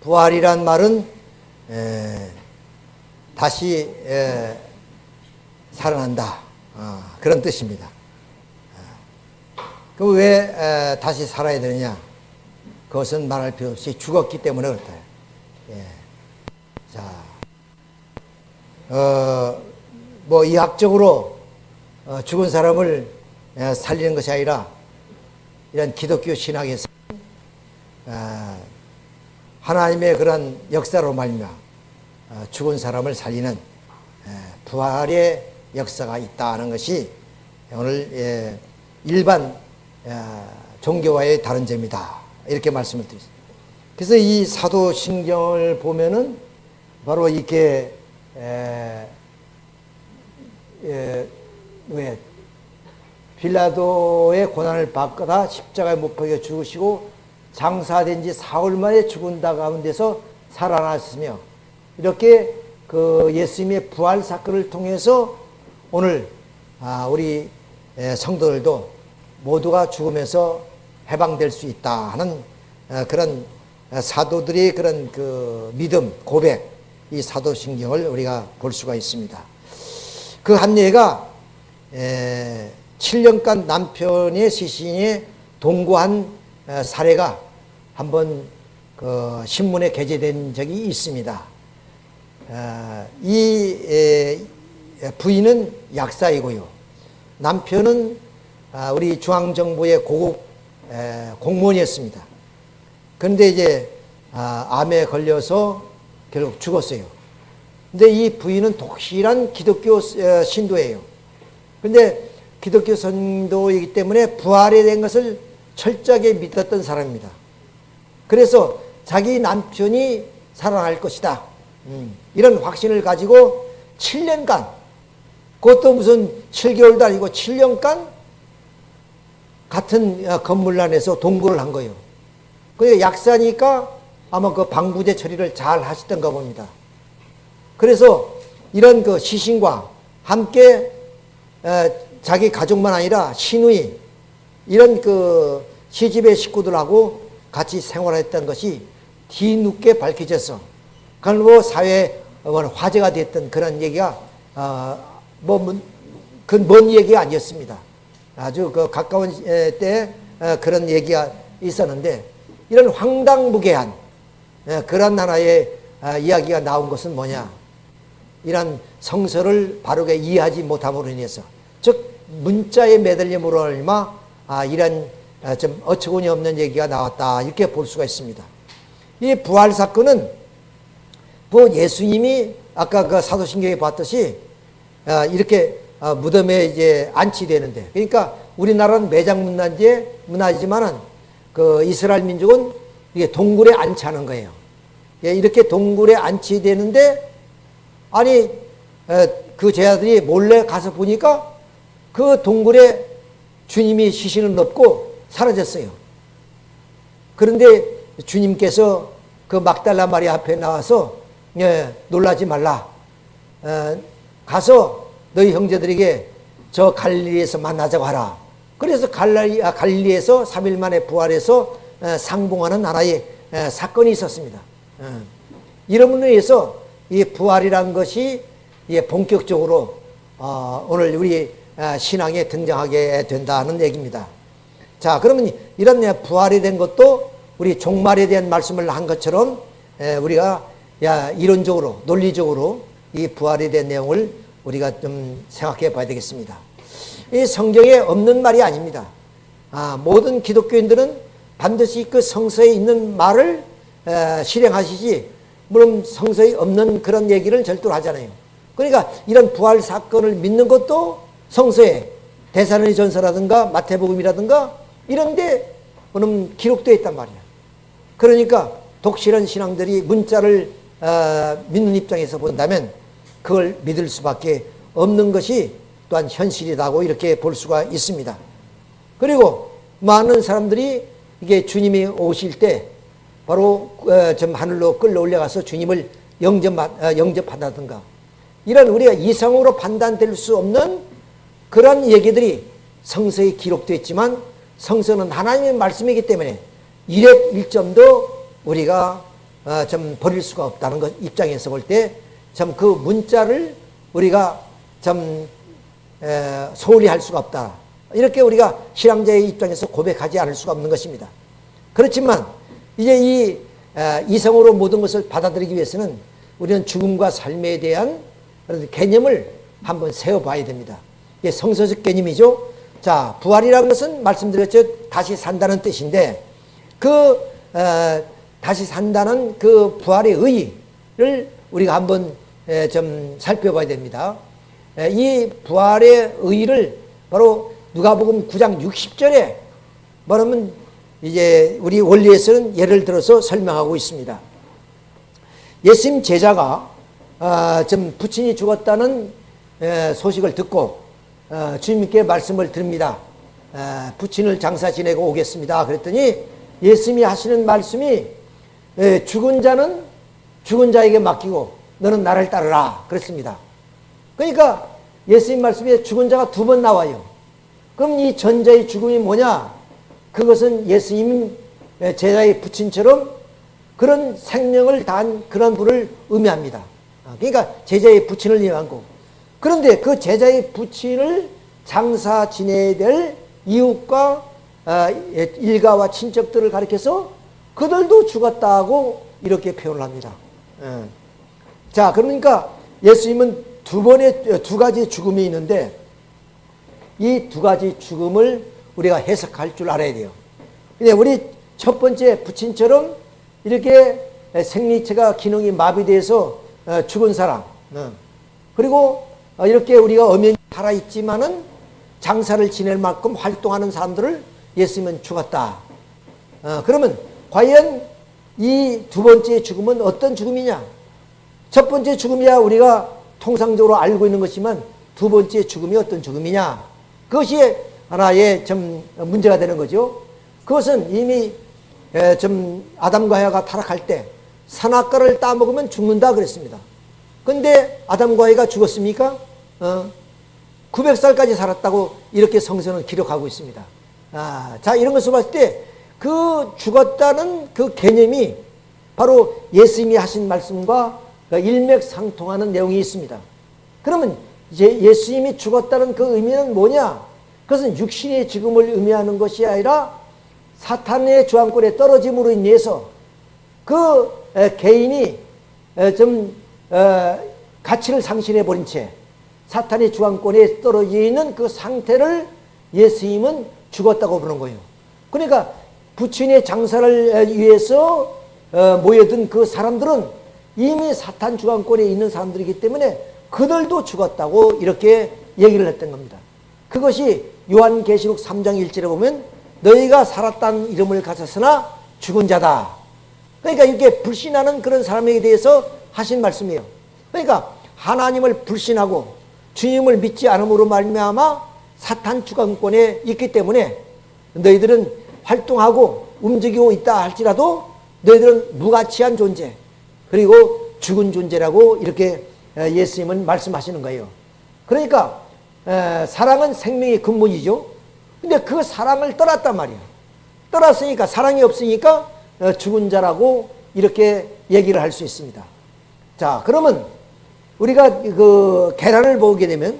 부활이란 말은 에, 다시 에, 살아난다 어, 그런 뜻입니다. 그왜 다시 살아야 되느냐? 그것은 말할 필요 없이 죽었기 때문에 그렇다. 예. 자, 어, 뭐 이학적으로 어, 죽은 사람을 에, 살리는 것이 아니라 이런 기독교 신학에서 어, 하나님의 그런 역사로 말미암아 어, 죽은 사람을 살리는 에, 부활의 역사가 있다는 것이 오늘 예, 일반 종교와의 다른 점이다. 이렇게 말씀을 드렸습니다. 그래서 이 사도신경을 보면은 바로 에, 에, 왜 빌라도의 고난을 받거나 십자가에 못 박혀 죽으시고 장사된 지 사흘 만에 죽은 다 가운데서 살아났으며 이렇게 그 예수님의 부활 사건을 통해서 오늘 아, 우리 성도들도 모두가 죽으면서 해방될 수 있다 하는 어, 그런 사도들의 그런 그 믿음, 고백, 이 사도신경을 우리가 볼 수가 있습니다. 그 한 예가 7년간 남편의 시신에 동거한 어, 사례가 한번 그 신문에 게재된 적이 있습니다. 어, 이 부인은 약사이고요. 남편은 아, 우리 중앙정부의 고급 공무원이었습니다. 그런데 이제 아, 암에 걸려서 결국 죽었어요. 근데 이 부인은 독실한 기독교 신도예요. 근데 기독교 선도이기 때문에 부활에 대한 것을 철저하게 믿었던 사람입니다. 그래서 자기 남편이 살아날 것이다. 음, 이런 확신을 가지고 7년간, 그것도 무슨 7개월도 아니고 7년간 같은 어, 건물 안에서 동거를 한 거예요. 그 약사니까 아마 그 방부제 처리를 잘 하시던가 봅니다. 그래서 이런 그 시신과 함께 어, 자기 가족만 아니라 시누이 이런 그 시집의 식구들하고 같이 생활했던 것이 뒤늦게 밝혀져서 그건 뭐 사회에 화제가 됐던 그런 얘기가 어 뭐그먼 얘기가 아니었습니다. 아주 그 가까운 때 어, 그런 얘기가 있었는데 이런 황당무계한 어, 그런 하나의 아, 이야기가 나온 것은 뭐냐 이런 성서를 바르게 이해하지 못함으로 인해서 즉 문자의 매달림으로 얼마 아, 이런 아, 좀 어처구니 없는 얘기가 나왔다 이렇게 볼 수가 있습니다. 이 부활 사건은 뭐 예수님이 아까 그 사도신경에 봤듯이 이렇게 어, 무덤에 이제 안치되는데 그러니까 우리나라는 매장 문화제 문화지만은 그 이스라엘 민족은 이게 동굴에 안치하는 거예요. 예, 이렇게 동굴에 안치되는데 아니 어, 그 제자들이 몰래 가서 보니까 그 동굴에 주님이 시신을 넣고 사라졌어요. 그런데 주님께서 그 막달라 마리 앞에 나와서 예, 놀라지 말라. 어, 가서 너희 형제들에게 저 갈릴리에서 만나자고 하라. 그래서 갈리, 아, 갈릴리에서 3일 만에 부활해서 어, 상봉하는 나라의 어, 사건이 있었습니다. 어. 이름으로 인해서 이 부활이란 것이 본격적으로 오늘 우리 신앙에 등장하게 된다는 얘기입니다. 자, 그러면 이런 부활이 된 것도 우리 종말에 대한 말씀을 한 것처럼 우리가 이론적으로, 논리적으로 이 부활에 대한 내용을 우리가 좀 생각해 봐야 되겠습니다. 이 성경에 없는 말이 아닙니다. 아, 모든 기독교인들은 반드시 그 성서에 있는 말을 에, 실행하시지 물론 성서에 없는 그런 얘기를 절대로 하잖아요. 그러니까 이런 부활 사건을 믿는 것도 성서에 대사로니 전서라든가 마태복음이라든가 이런데 그럼 기록되어 있단 말이야. 그러니까 독실한 신앙들이 문자를 어, 믿는 입장에서 본다면 그걸 믿을 수밖에 없는 것이 또한 현실이라고 이렇게 볼 수가 있습니다. 그리고 많은 사람들이 이게 주님이 오실 때 바로 어, 좀 하늘로 끌러 올려가서 주님을 영접, 어, 영접한다든가 이런 우리가 이성으로 판단될 수 없는 그런 얘기들이 성서에 기록되어 있지만 성서는 하나님의 말씀이기 때문에 일액 일점도 우리가 어, 좀 버릴 수가 없다는 것 입장에서 볼 때 참 그 문자를 우리가 좀 에, 소홀히 할 수가 없다. 이렇게 우리가 신앙자의 입장에서 고백하지 않을 수가 없는 것입니다. 그렇지만 이제 이 에, 이성으로 모든 것을 받아들이기 위해서는 우리는 죽음과 삶에 대한 개념을 한번 세워봐야 됩니다. 이게 성서적 개념이죠. 자, 부활이라는 것은 말씀드렸죠. 다시 산다는 뜻인데 그 어, 다시 산다는 그 부활의 의의를 우리가 한번 에, 좀 살펴봐야 됩니다. 에, 이 부활의 의의를 바로 누가복음 9장 60절에 뭐냐면 이제 우리 원리에서는 예를 들어서 설명하고 있습니다. 예수님 제자가 어, 좀 부친이 죽었다는 에, 소식을 듣고 어, 주님께 말씀을 드립니다. 어, 부친을 장사 지내고 오겠습니다. 그랬더니 예수님이 하시는 말씀이 에, 죽은 자는 죽은 자에게 맡기고 너는 나를 따르라 그랬습니다. 그러니까 예수님 말씀에 죽은 자가 두 번 나와요. 그럼 이 전자의 죽음이 뭐냐? 그것은 예수님 제자의 부친처럼 그런 생명을 단 그런 분을 의미합니다. 아, 그러니까 제자의 부친을 의미한 거. 그런데 그 제자의 부친을 장사 지내야 될 이웃과 아, 일가와 친척들을 가리켜서 그들도 죽었다고 이렇게 표현을 합니다. 예. 자, 그러니까 예수님은 두 번의 두 가지 죽음이 있는데 이 두 가지 죽음을 우리가 해석할 줄 알아야 돼요. 근데 우리 첫 번째 부친처럼 이렇게 생리체가 기능이 마비돼서 어, 죽은 사람, 어. 그리고 어, 이렇게 우리가 엄연히 살아있지만은 장사를 지낼 만큼 활동하는 사람들을 예수님은 죽었다. 그러면 과연 이 두 번째 죽음은 어떤 죽음이냐? 첫 번째 죽음이야 우리가 통상적으로 알고 있는 것이지만 두 번째 죽음이 어떤 죽음이냐? 그것이 하나의 좀 문제가 되는 거죠. 그것은 이미 좀 아담과 하가 타락할 때 산악과를 따먹으면 죽는다 그랬습니다. 근데 아담과 하가 죽었습니까? 어, 900살까지 살았다고 이렇게 성서는 기록하고 있습니다. 아, 자, 이런 것을 봤을 때 그 죽었다는 그 개념이 바로 예수님이 하신 말씀과 일맥상통하는 내용이 있습니다. 그러면 이제 예수님이 죽었다는 그 의미는 뭐냐? 그것은 육신의 죽음을 의미하는 것이 아니라 사탄의 주황권에 떨어짐으로 인해서 그 개인이 좀 어, 가치를 상실해 버린 채 사탄의 주황권에 떨어지는 그 상태를 예수님은 죽었다고 부르는 거예요. 그러니까 부친의 장사를 위해서 어, 모여든 그 사람들은 이미 사탄 주관권에 있는 사람들이기 때문에 그들도 죽었다고 이렇게 얘기를 했던 겁니다. 그것이 요한계시록 3장 1절에 보면 너희가 살았다는 이름을 가졌으나 죽은 자다. 그러니까 이렇게 불신하는 그런 사람에게 대해서 하신 말씀이에요. 그러니까 하나님을 불신하고 주님을 믿지 않음으로 말미암아 사탄 주관권에 있기 때문에 너희들은 활동하고 움직이고 있다 할지라도 너희들은 무가치한 존재 그리고 죽은 존재라고 이렇게 예수님은 말씀하시는 거예요. 그러니까 사랑은 생명의 근본이죠. 근데 그 사랑을 떠났단 말이야. 떠났으니까 사랑이 없으니까 어, 죽은 자라고 이렇게 얘기를 할 수 있습니다. 자, 그러면 우리가 그 계란을 보게 되면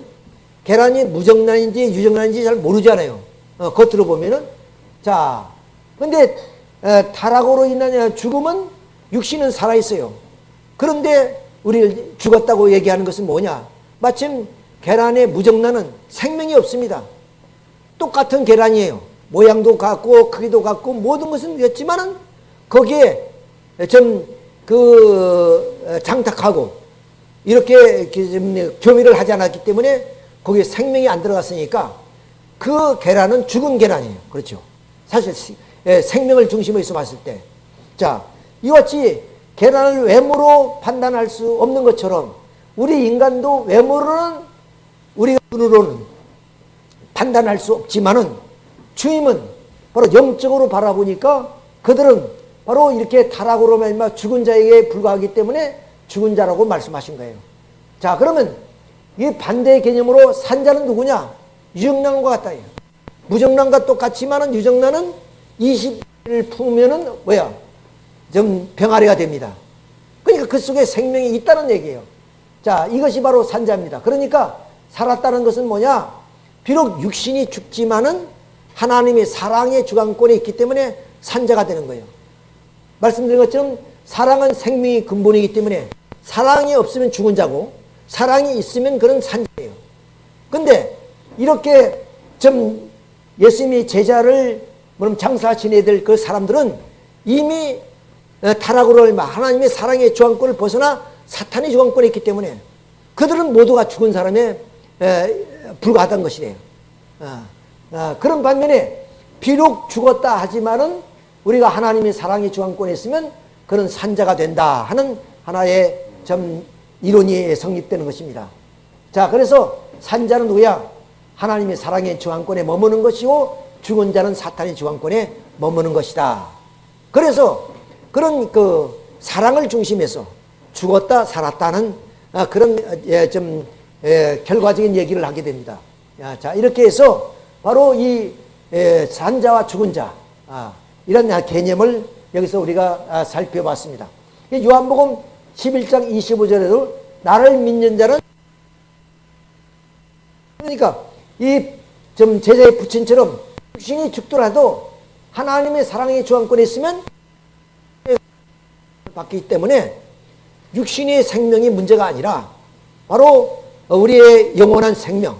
계란이 무정란인지 유정란인지 잘 모르잖아요. 어, 겉으로 보면은 자, 근데 에, 타락으로 인한 죽음은 육신은 살아 있어요. 그런데 우리를 죽었다고 얘기하는 것은 뭐냐? 마침 계란의 무정란은 생명이 없습니다. 똑같은 계란이에요. 모양도 같고 크기도 같고 모든 것은 같지만은 거기에 좀 그 장탁하고 이렇게 교미를 하지 않았기 때문에 거기에 생명이 안 들어갔으니까 그 계란은 죽은 계란이에요. 그렇죠. 사실 생명을 중심으로 봤을 때. 자, 이와 같이 계란을 외모로 판단할 수 없는 것처럼 우리 인간도 외모로는 우리가 눈으로는 판단할 수 없지만은 주님은 바로 영적으로 바라보니까 그들은 바로 이렇게 타락으로 말미 죽은 자에게 불과하기 때문에 죽은 자라고 말씀하신 거예요. 자 그러면 이 반대의 개념으로 산 자는 누구냐? 유정란과 같다. 무정란과 똑같지만은 유정란은 20을 품으면은 뭐야? 좀 병아리가 됩니다. 그러니까 그 속에 생명이 있다는 얘기예요. 자, 이것이 바로 산자입니다. 그러니까 살았다는 것은 뭐냐? 비록 육신이 죽지만은 하나님의 사랑의 주관권에 있기 때문에 산자가 되는 거예요. 말씀드린 것처럼 사랑은 생명의 근본이기 때문에 사랑이 없으면 죽은 자고 사랑이 있으면 그런 산자예요. 근데 이렇게 좀 예수님이 제자를 장사 지내야 될그 사람들은 이미 어, 타락으로 얼마 하나님의 사랑의 주관권을 벗어나 사탄의 주관권에 있기 때문에 그들은 모두가 죽은 사람에 불과하다는 것이래요. 어, 어, 그런 반면에 비록 죽었다 하지만은 우리가 하나님의 사랑의 주관권에 있으면 그는 산자가 된다 하는 하나의 좀 이론이 성립되는 것입니다. 자, 그래서 산자는 누구야? 하나님의 사랑의 주관권에 머무는 것이고 죽은 자는 사탄의 주관권에 머무는 것이다. 그래서 그런 그 사랑을 중심해서 죽었다 살았다는 아, 그런 예, 좀 예, 결과적인 얘기를 하게 됩니다. 자 이렇게 해서 바로 이 예, 산자와 죽은 자 아, 이런 개념을 여기서 우리가 아, 살펴봤습니다. 요한복음 11장 25절에도 나를 믿는 자는 그러니까 이 좀 제자의 부친처럼 육신이 죽더라도 하나님의 사랑의 주관권에 있으면 받기 때문에 육신의 생명이 문제가 아니라 바로 우리의 영원한 생명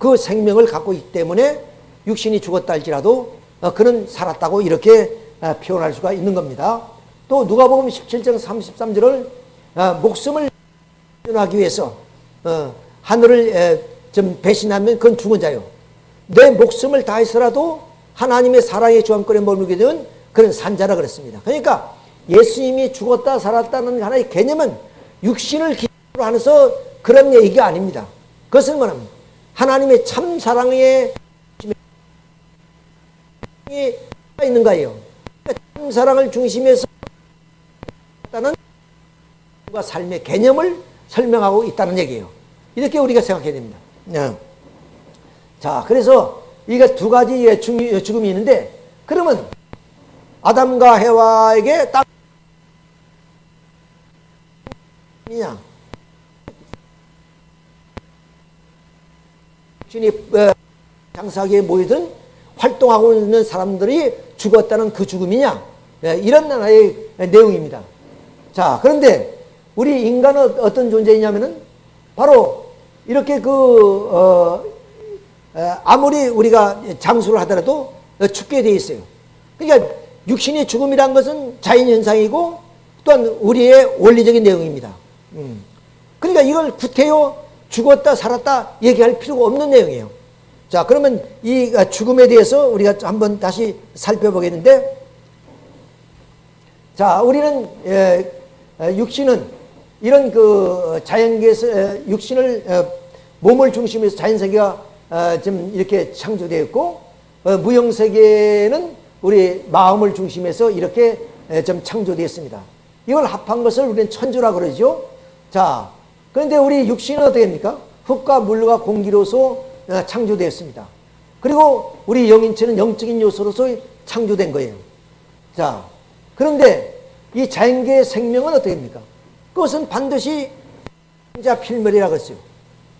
그 생명을 갖고 있기 때문에 육신이 죽었다 할지라도 그는 살았다고 이렇게 표현할 수가 있는 겁니다. 또 누가복음 17장 33절을 목숨을 하기 위해서 어, 하늘을 좀 배신하면 그건 죽은 자요. 내 목숨을 다해서라도 하나님의 사랑의 주관권에 머물게 되면 그런 산자라 그랬습니다. 그러니까 예수님이 죽었다 살았다는 하나의 개념은 육신을 기초로 하면서 그런 얘기가 아닙니다. 그것은 뭐냐면 하나님의 참 사랑에 있는 거예요. 그러니까 참 사랑을 중심에서 삶의 개념을 설명하고 있다는 얘기예요. 이렇게 우리가 생각해야 됩니다. 네. 자, 그래서 이게 두 가지의 죽음이 있는데, 그러면 아담과 해와에게 딱 이냐 신이 어, 장사기에 모이든 활동하고 있는 사람들이 죽었다는 그 죽음이냐 예, 이런 하나의 내용입니다. 자 그런데 우리 인간은 어떤 존재이냐면은 바로 이렇게 그 어, 아무리 우리가 장수를 하더라도 죽게 돼 있어요. 그러니까 육신의 죽음이란 것은 자연현상이고 또한 우리의 원리적인 내용입니다. 음. 그러니까 이걸 구태여 죽었다 살았다 얘기할 필요가 없는 내용이에요. 자 그러면 이 죽음에 대해서 우리가 한번 다시 살펴보겠는데 자 우리는 에, 육신은 이런 그 자연계에서 육신을 어, 몸을 중심으로 자연세계가 어, 좀 이렇게 창조되었고 어, 무형세계는 우리 마음을 중심해서 이렇게 좀 창조되었습니다. 이걸 합한 것을 우리는 천주라 그러죠. 자, 그런데 우리 육신은 어떻게 됩니까? 흙과 물과 공기로서 어, 창조되었습니다. 그리고 우리 영인체는 영적인 요소로서 창조된 거예요. 자, 그런데 이 자연계의 생명은 어떻게 됩니까? 그것은 반드시 자 필멸이라고 했어요.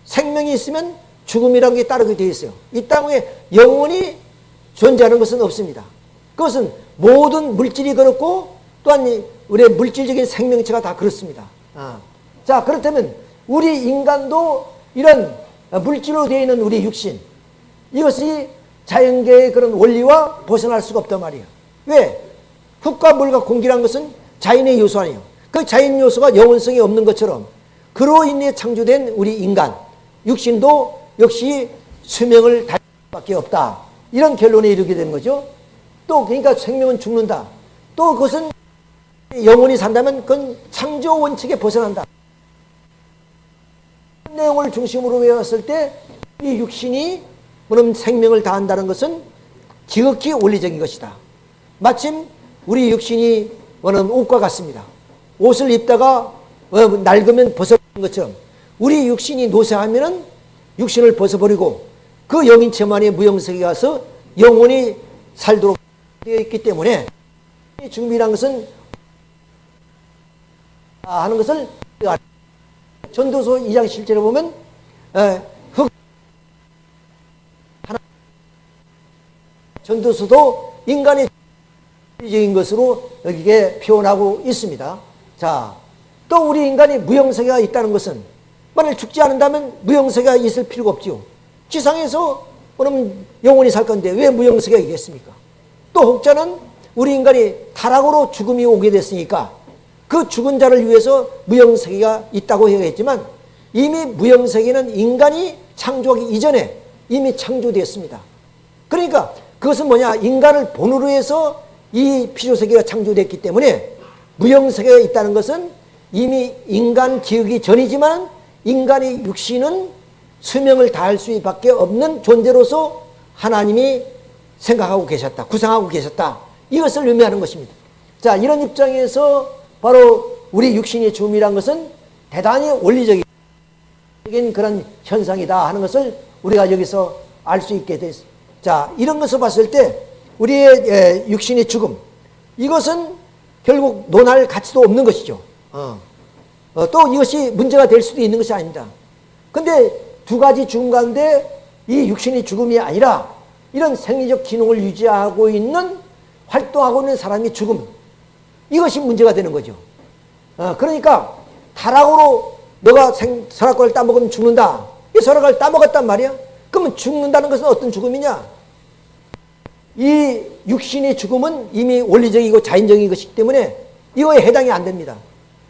생명이 있으면 죽음이라는 게 따르게 되어 있어요. 이 땅에 영원히 존재하는 것은 없습니다. 그것은 모든 물질이 그렇고 또한 우리의 물질적인 생명체가 다 그렇습니다. 아. 자, 그렇다면 우리 인간도 이런 물질로 되어 있는 우리 육신 이것이 자연계의 그런 원리와 벗어날 수가 없단 말이에요. 왜? 흙과 물과 공기란 것은 자연의 요소 아니에요. 그 자연 요소가 영원성이 없는 것처럼 그로 인해 창조된 우리 인간 육신도 역시 수명을 달 수밖에 없다. 이런 결론에 이르게 되는 거죠. 또 그러니까 생명은 죽는다. 또 그것은 영원히 산다면 그건 창조 원칙에 벗어난다. 내용을 중심으로 외웠을 때 이 육신이 그럼 생명을 다한다는 것은 지극히 원리적인 것이다. 마침 우리 육신이 뭐는 옷과 같습니다. 옷을 입다가 어, 낡으면 벗어버리는 것처럼 우리 육신이 노쇠하면은 육신을 벗어버리고 그 영인체만의 무영색에 가서 영원히 살도록 되어 있기 때문에 죽음이란 것은 하는 것을 전도서 2장 실제로 보면 에, 흑 하나 전도서도 인간의 적인 것으로 여기에 표현하고 있습니다. 자, 또 우리 인간이 무형세계가 있다는 것은 만일 죽지 않는다면 무형세계가 있을 필요가 없지요. 지상에서 그러면 영원히 살 건데 왜 무형세계가 있겠습니까? 또 혹자는 우리 인간이 타락으로 죽음이 오게 됐으니까 그 죽은 자를 위해서 무형세계가 있다고 해야겠지만 이미 무형세계는 인간이 창조하기 이전에 이미 창조되었습니다. 그러니까 그것은 뭐냐 인간을 본으로 해서 이 피조세계가 창조됐기 때문에 무형세계가 있다는 것은 이미 인간 기억이 전이지만 인간의 육신은 수명을 다할 수밖에 없는 존재로서 하나님이 생각하고 계셨다. 구상하고 계셨다. 이것을 의미하는 것입니다. 자, 이런 입장에서 바로 우리 육신의 죽음이란 것은 대단히 원리적인 그런 현상이다 하는 것을 우리가 여기서 알 수 있게 됐습니다. 자, 이런 것을 봤을 때 우리의 육신의 죽음 이것은 결국 논할 가치도 없는 것이죠. 어. 어, 또 이것이 문제가 될 수도 있는 것이 아닙니다. 근데 두 가지 죽음 가운데 이 육신의 죽음이 아니라 이런 생리적 기능을 유지하고 있는 활동하고 있는 사람의 죽음 이것이 문제가 되는 거죠. 어, 그러니까 타락으로 너가 생, 설악과를 따먹으면 죽는다. 이 설악을 따먹었단 말이야. 그러면 죽는다는 것은 어떤 죽음이냐? 이 육신의 죽음은 이미 원리적이고 자연적인 것이기 때문에 이거에 해당이 안 됩니다.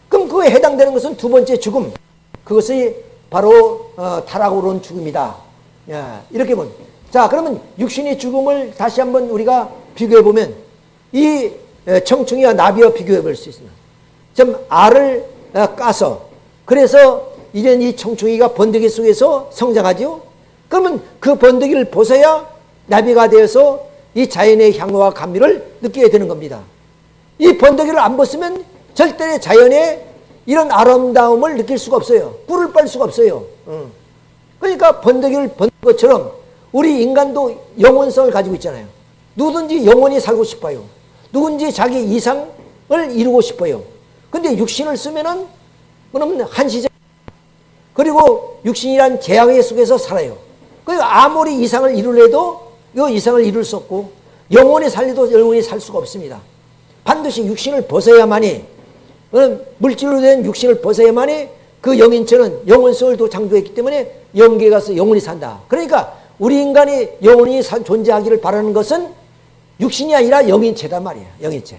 그럼 그거에 해당되는 것은 두 번째 죽음. 그것이 바로 어, 타락으로 온 죽음이다. 야, 이렇게 보면. 자, 그러면 육신의 죽음을 다시 한번 우리가 비교해 보면 이 청충이와 나비와 비교해 볼 수 있습니다. 좀 알을 어, 까서 그래서 이제 이 청충이가 번데기 속에서 성장하죠. 그러면 그 번데기를 벗어야 나비가 되어서 이 자연의 향과 감미를 느끼게 되는 겁니다. 이 번데기를 안 벗으면 절대 자연의 이런 아름다움을 느낄 수가 없어요. 꿀을 빨 수가 없어요. 그러니까 번데기를 번 것처럼 우리 인간도 영원성을 가지고 있잖아요. 누구든지 영원히 살고 싶어요. 누군지 자기 이상을 이루고 싶어요. 근데 육신을 쓰면은 그러면 한시적 그리고 육신이란 재앙의 속에서 살아요. 그리고 아무리 이상을 이루려도 이 이상을 이룰 수 없고 영원히 살리도 영원히 살 수가 없습니다. 반드시 육신을 벗어야만이 어, 물질로 된 육신을 벗어야만이 그 영인체는 영원성을 또 창조했기 때문에 영계에 가서 영원히 산다. 그러니까 우리 인간이 영원히 존재하기를 바라는 것은 육신이 아니라 영인체단 말이야. 영인체.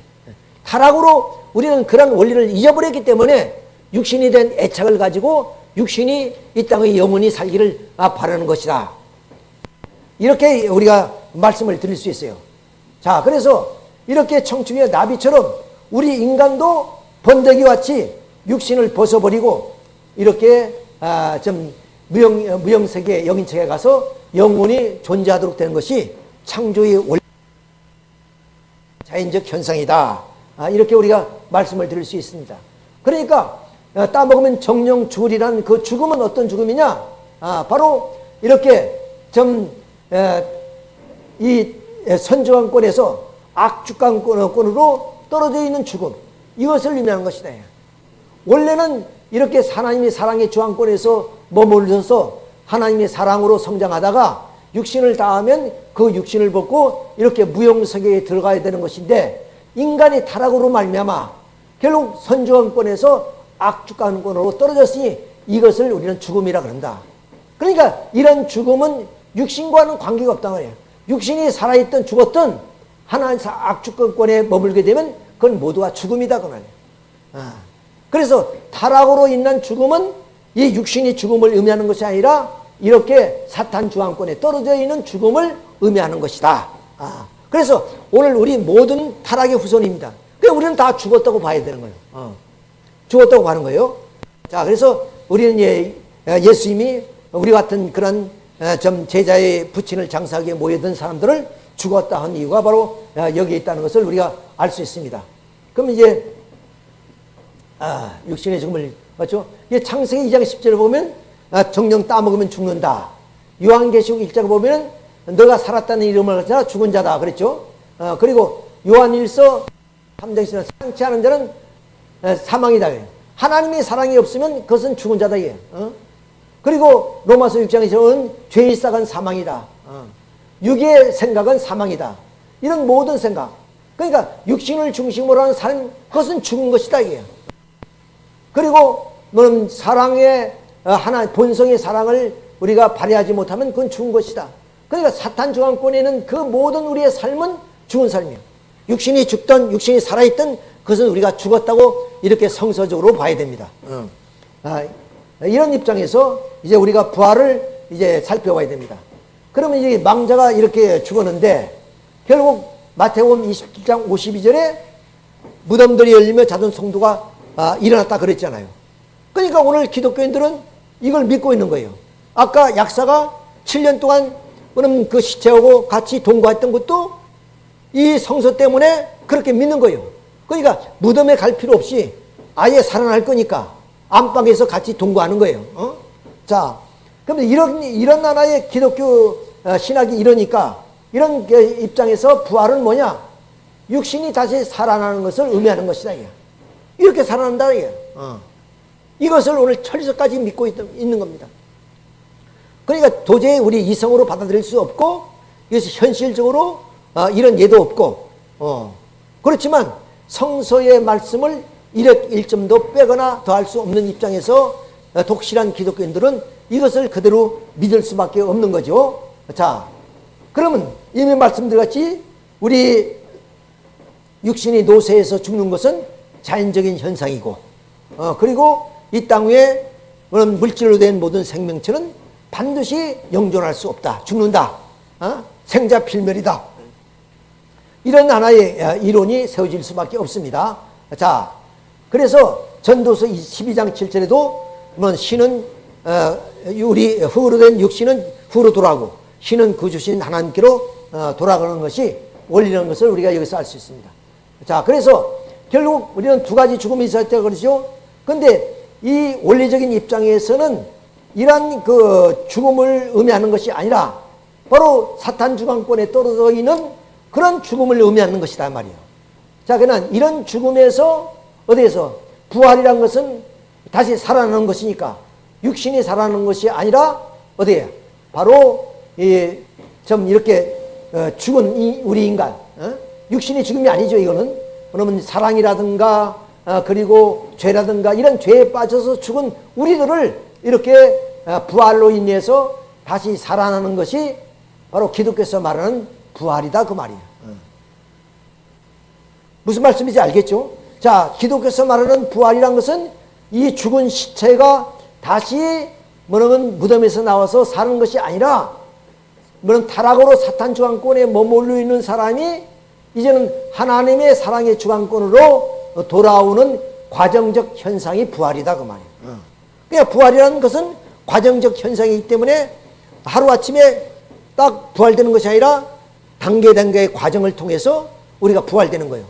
타락으로 우리는 그런 원리를 잊어버렸기 때문에 육신이 된 애착을 가지고 육신이 이 땅의 영원히 살기를 아, 바라는 것이다. 이렇게 우리가 말씀을 드릴 수 있어요. 자, 그래서 이렇게 청충의 나비처럼 우리 인간도 번데기 같이 육신을 벗어버리고 이렇게 아, 좀 무형, 무형세계 영인체에 가서 영원히 존재하도록 되는 것이 창조의 원리 자연적 현상이다. 아, 이렇게 우리가 말씀을 드릴 수 있습니다. 그러니까 아, 따먹으면 정령 죽으리란 그 죽음은 어떤 죽음이냐? 아, 바로 이렇게 좀 이 선정권에서 악주권으로 떨어져 있는 죽음 이것을 의미하는 것이다. 원래는 이렇게 하나님의 사랑의 주황권에서 머물러서 하나님의 사랑으로 성장하다가 육신을 다하면 그 육신을 벗고 이렇게 무용세계에 들어가야 되는 것인데 인간이 타락으로 말미암아 결국 선주원권에서 악주권으로 떨어졌으니 이것을 우리는 죽음이라 그런다. 그러니까 이런 죽음은 육신과는 관계가 없단 말이에요. 육신이 살아있든 죽었든 하나님 악주권권에 머물게 되면 그건 모두가 죽음이다 그 말이에요. 아. 그래서 타락으로 인한 죽음은 이 육신이 죽음을 의미하는 것이 아니라 이렇게 사탄 주황권에 떨어져 있는 죽음을 의미하는 것이다. 아. 그래서 오늘 우리 모든 타락의 후손입니다. 그러니까 우리는 다 죽었다고 봐야 되는 거예요. 어. 죽었다고 하는 거예요. 자, 그래서 우리는 예, 예수님이 우리 같은 그런 좀 제자의 부친을 장사하기 위해 모여든 사람들을 죽었다 한 이유가 바로 여기에 있다는 것을 우리가 알 수 있습니다. 그럼 이제 아, 육신의 죽음을 맞죠? 창세기 2장 10절을 보면 아, 정령 따먹으면 죽는다. 요한계시록 1장 보면 너가 살았다는 이름을 가져 죽은 자다 그랬죠? 어, 그리고 요한일서 3장에서 상치 않은 자는 사망이다. 하나님의 사랑이 없으면 그것은 죽은 자다. 이게. 어? 그리고 로마서 6장에서는 죄의 싹은 사망이다. 어. 육의 생각은 사망이다. 이런 모든 생각. 그러니까 육신을 중심으로 하는 삶, 그것은 죽은 것이다. 이게. 그리고 너는 사랑의 어, 하나 본성의 사랑을 우리가 발휘하지 못하면 그건 죽은 것이다. 그러니까 사탄 중앙권에는 그 모든 우리의 삶은 죽은 삶이에요. 육신이 죽던 육신이 살아있던 그것은 우리가 죽었다고 이렇게 성서적으로 봐야 됩니다. 어. 아, 이런 입장에서 이제 우리가 부활을 이제 살펴봐야 됩니다. 그러면 이제 망자가 이렇게 죽었는데 결국 마태복음 27장 52절에 무덤들이 열리며 자던 성도가 아, 일어났다 그랬잖아요. 그러니까 오늘 기독교인들은 이걸 믿고 있는 거예요. 아까 약사가 7년 동안 그럼 그 시체하고 같이 동거했던 것도 이 성서 때문에 그렇게 믿는 거예요. 그러니까 무덤에 갈 필요 없이 아예 살아날 거니까 안방에서 같이 동거하는 거예요. 어? 자, 그럼 이런 이런 나라의 기독교 어, 신학이 이러니까 이런 입장에서 부활은 뭐냐? 육신이 다시 살아나는 것을 의미하는 것이다. 이렇게 살아난다. 어. 이것을 오늘 철저까지 믿고 있, 는 겁니다. 그러니까 도저히 우리 이성으로 받아들일 수 없고 이것이 현실적으로 어, 이런 예도 없고 어. 그렇지만 성서의 말씀을 일획 일점도 빼거나 더할 수 없는 입장에서 어, 독실한 기독교인들은 이것을 그대로 믿을 수밖에 없는 거죠. 자, 그러면 이미 말씀드렸같이 우리 육신이 노쇠해서 죽는 것은 자연적인 현상이고 어, 그리고 이 땅 위에 그런 물질로 된 모든 생명체는 반드시 영존할 수 없다. 죽는다. 어? 생자 필멸이다. 이런 하나의 어, 이론이 세워질 수밖에 없습니다. 자, 그래서 전도서 12장 7절에도 뭐 신은 어, 우리 흙으로 된 육신은 흙으로 돌아가고 신은 그 주신 하나님께로 어, 돌아가는 것이 원리라는 것을 우리가 여기서 알 수 있습니다. 자, 그래서 결국 우리는 두 가지 죽음이 있었다 그러죠. 근데 이 원리적인 입장에서는 이러한 그 죽음을 의미하는 것이 아니라 바로 사탄 주관권에 떨어져 있는 그런 죽음을 의미하는 것이다 말이에요. 자, 그러나 이런 죽음에서 어디에서 부활이란 것은 다시 살아나는 것이니까 육신이 살아나는 것이 아니라 어디에 바로 이좀 이렇게 어, 죽은 이 우리 인간 어? 육신이 죽음이 아니죠 이거는 그러면 사랑이라든가 어, 그리고 죄라든가 이런 죄에 빠져서 죽은 우리들을 이렇게 어, 부활로 인해서 다시 살아나는 것이 바로 기독교에서 말하는 부활이다 그 말이에요. 어. 무슨 말씀인지 알겠죠? 자, 기독교에서 말하는 부활이란 것은 이 죽은 시체가 다시 뭐냐면 무덤에서 나와서 사는 것이 아니라 뭐는 타락으로 사탄 주관권에 머물러 있는 사람이 이제는 하나님의 사랑의 주관권으로 돌아오는 과정적 현상이 부활이다 그 말이에요. 어. 그러니까 부활이라는 것은 과정적 현상이기 때문에 하루아침에 딱 부활되는 것이 아니라 단계 단계의 과정을 통해서 우리가 부활되는 거예요.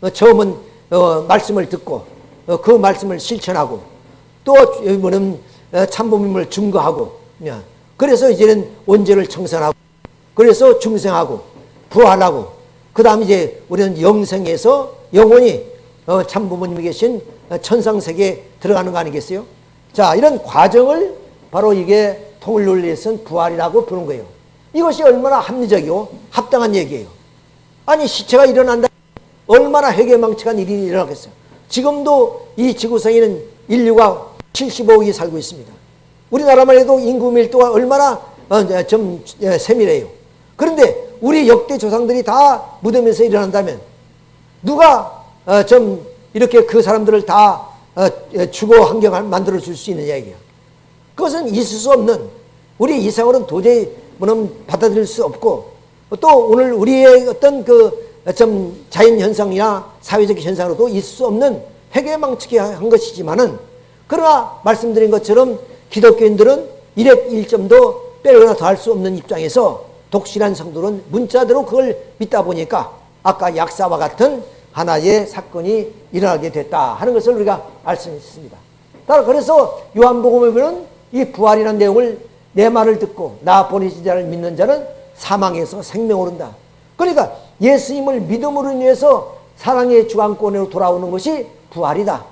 어, 처음은 어, 말씀을 듣고 어, 그 말씀을 실천하고 또 뭐는 어, 참복임을 증거하고 그래서 이제는 원죄를 청산하고 그래서 중생하고 부활하고 그 다음 이제 우리는 영생에서 영원히 어, 참부모님이 계신 천상세계에 들어가는 거 아니겠어요? 자, 이런 과정을 바로 이게 통일 논리에서는 부활이라고 부르는 거예요. 이것이 얼마나 합리적이고 합당한 얘기예요. 아니, 시체가 일어난다. 얼마나 회개망측한 일이 일어나겠어요. 지금도 이 지구상에는 인류가 75억이 살고 있습니다. 우리나라만 해도 인구 밀도가 얼마나 어, 좀 세밀해요. 그런데 우리 역대 조상들이 다 무덤에서 일어난다면 누가 어, 좀 이렇게 그 사람들을 다 어, 주거 환경을 만들어 줄 수 있느냐 이게요. 그것은 있을 수 없는 우리 이상으로는 도저히 뭐는 받아들일 수 없고 또 오늘 우리의 어떤 그 좀 자연 현상이나 사회적 현상으로도 있을 수 없는 회개망측한 것이지만은 그러나 말씀드린 것처럼 기독교인들은 일획 일점도 빼거나 더할 수 없는 입장에서 독실한 성도는 문자대로 그걸 믿다 보니까 아까 약사와 같은 하나의 사건이 일어나게 됐다 하는 것을 우리가 있습니다. 따라 그래서 요한복음에 보면 이 부활이라는 내용을 내 말을 듣고 나 보내신 자를 믿는 자는 사망에서 생명 오른다. 그러니까 예수님을 믿음으로 인해서 사랑의 주관권으로 돌아오는 것이 부활이다.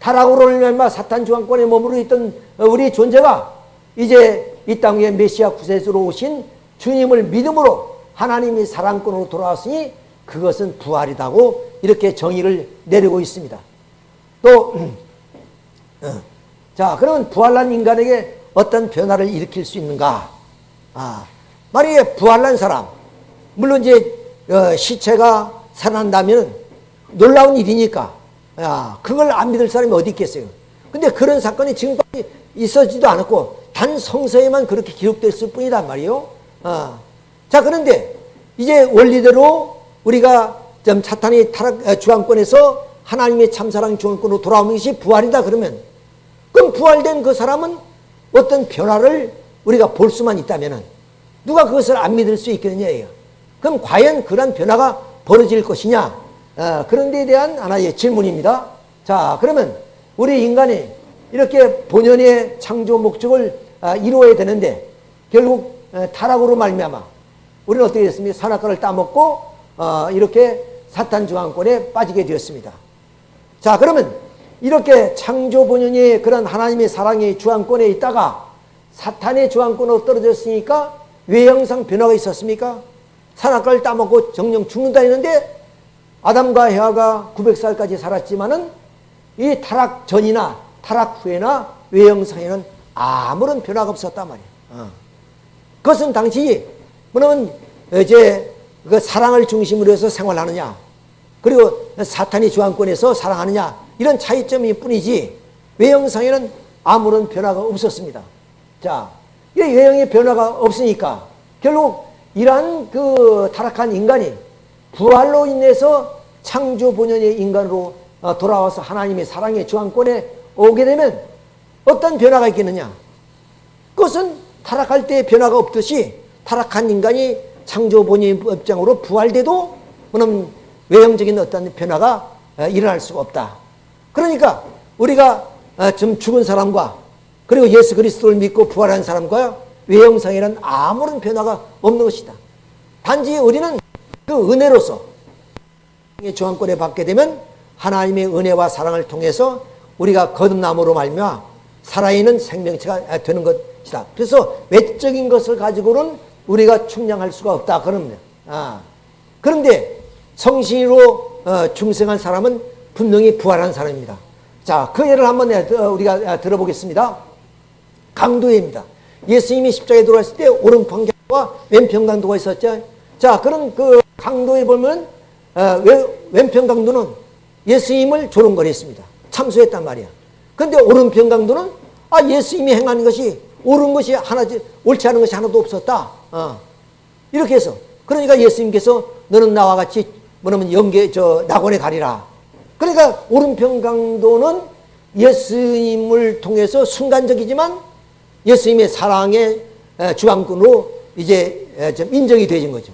타락으로 인하 사탄 중앙권에 머무르 있던 우리 존재가 이제 이 땅에 메시아 구세주로 오신 주님을 믿음으로 하나님이 사랑권으로 돌아왔으니 그것은 부활이다고 이렇게 정의를 내리고 있습니다. 또, 어, 자, 그러면 부활난 인간에게 어떤 변화를 일으킬 수 있는가? 아, 만약에 부활난 사람, 물론 이제 어, 시체가 살아난다면 놀라운 일이니까, 야, 그걸 안 믿을 사람이 어디 있겠어요? 근데 그런 사건이 지금까지 있어지도 않았고, 단 성서에만 그렇게 기록됐을 뿐이단 말이에요. 어. 자, 그런데 이제 원리대로 우리가 좀 사탄이 타락, 어, 주황권에서 하나님의 참사랑 주황권으로 돌아오는 것이 부활이다 그러면, 그럼 부활된 그 사람은 어떤 변화를 우리가 볼 수만 있다면 누가 그것을 안 믿을 수 있겠느냐 예요. 그럼 과연 그런 변화가 벌어질 것이냐? 어, 그런 데에 대한 하나의 질문입니다. 자, 그러면 우리 인간이 이렇게 본연의 창조 목적을 어, 이루어야 되는데 결국 어, 타락으로 말미암아 우리는 어떻게 됐습니까? 산악과를 따먹고 어, 이렇게 사탄 중앙권에 빠지게 되었습니다. 자, 그러면 이렇게 창조 본연의 그런 하나님의 사랑의 주안권에 있다가 사탄의 주안권으로 떨어졌으니까 외형상 변화가 있었습니까? 산악과를 따먹고 정령 죽는다 했는데 아담과 헤아가 900살까지 살았지만은 이 타락 전이나 타락 후에나 외형상에는 아무런 변화가 없었단 말이에요. 어. 그것은 당시 뭐냐면 이제 그 사랑을 중심으로 해서 생활하느냐 그리고 사탄이 주안권에서 사랑하느냐 이런 차이점일 뿐이지 외형상에는 아무런 변화가 없었습니다. 자, 이 외형의 변화가 없으니까 결국 이러한 그 타락한 인간이 부활로 인해서 창조 본연의 인간으로 어, 돌아와서 하나님의 사랑의 주안권에 오게 되면 어떤 변화가 있겠느냐? 그것은 타락할 때 변화가 없듯이 타락한 인간이 창조 본연의 입장으로 부활돼도 그럼 외형적인 어떤 변화가 어, 일어날 수가 없다. 그러니까 우리가 어, 좀 죽은 사람과 그리고 예수 그리스도를 믿고 부활한 사람과 외형상에는 아무런 변화가 없는 것이다. 단지 우리는 그 은혜로서 조항권에 받게 되면 하나님의 은혜와 사랑을 통해서 우리가 거듭남으로 말며 살아있는 생명체가 되는 것이다. 그래서 외적인 것을 가지고는 우리가 충량할 수가 없다. 그러면 아. 그런데 성신으로 어, 중생한 사람은 분명히 부활한 사람입니다. 자, 그 예를 한번 우리가 들어보겠습니다. 강도입니다. 예수님이 십자가에 들어왔을 때 오른편 강도와 왼편 강도가 있었죠. 자, 그런 그 강도에 보면 어, 왼편 강도는 예수님을 조롱거렸습니다. 참수했단 말이야. 근데 오른편 강도는 아 예수님이 행하는 것이 옳은 것이 하나 옳지 않은 것이 하나도 없었다. 어. 이렇게 해서 그러니까 예수님께서 너는 나와 같이 뭐냐면 영계 저 낙원에 가리라. 그러니까 오른편 강도는 예수님을 통해서 순간적이지만 예수님의 사랑의 주관꾼으로 이제 좀 인정이 되진 거죠.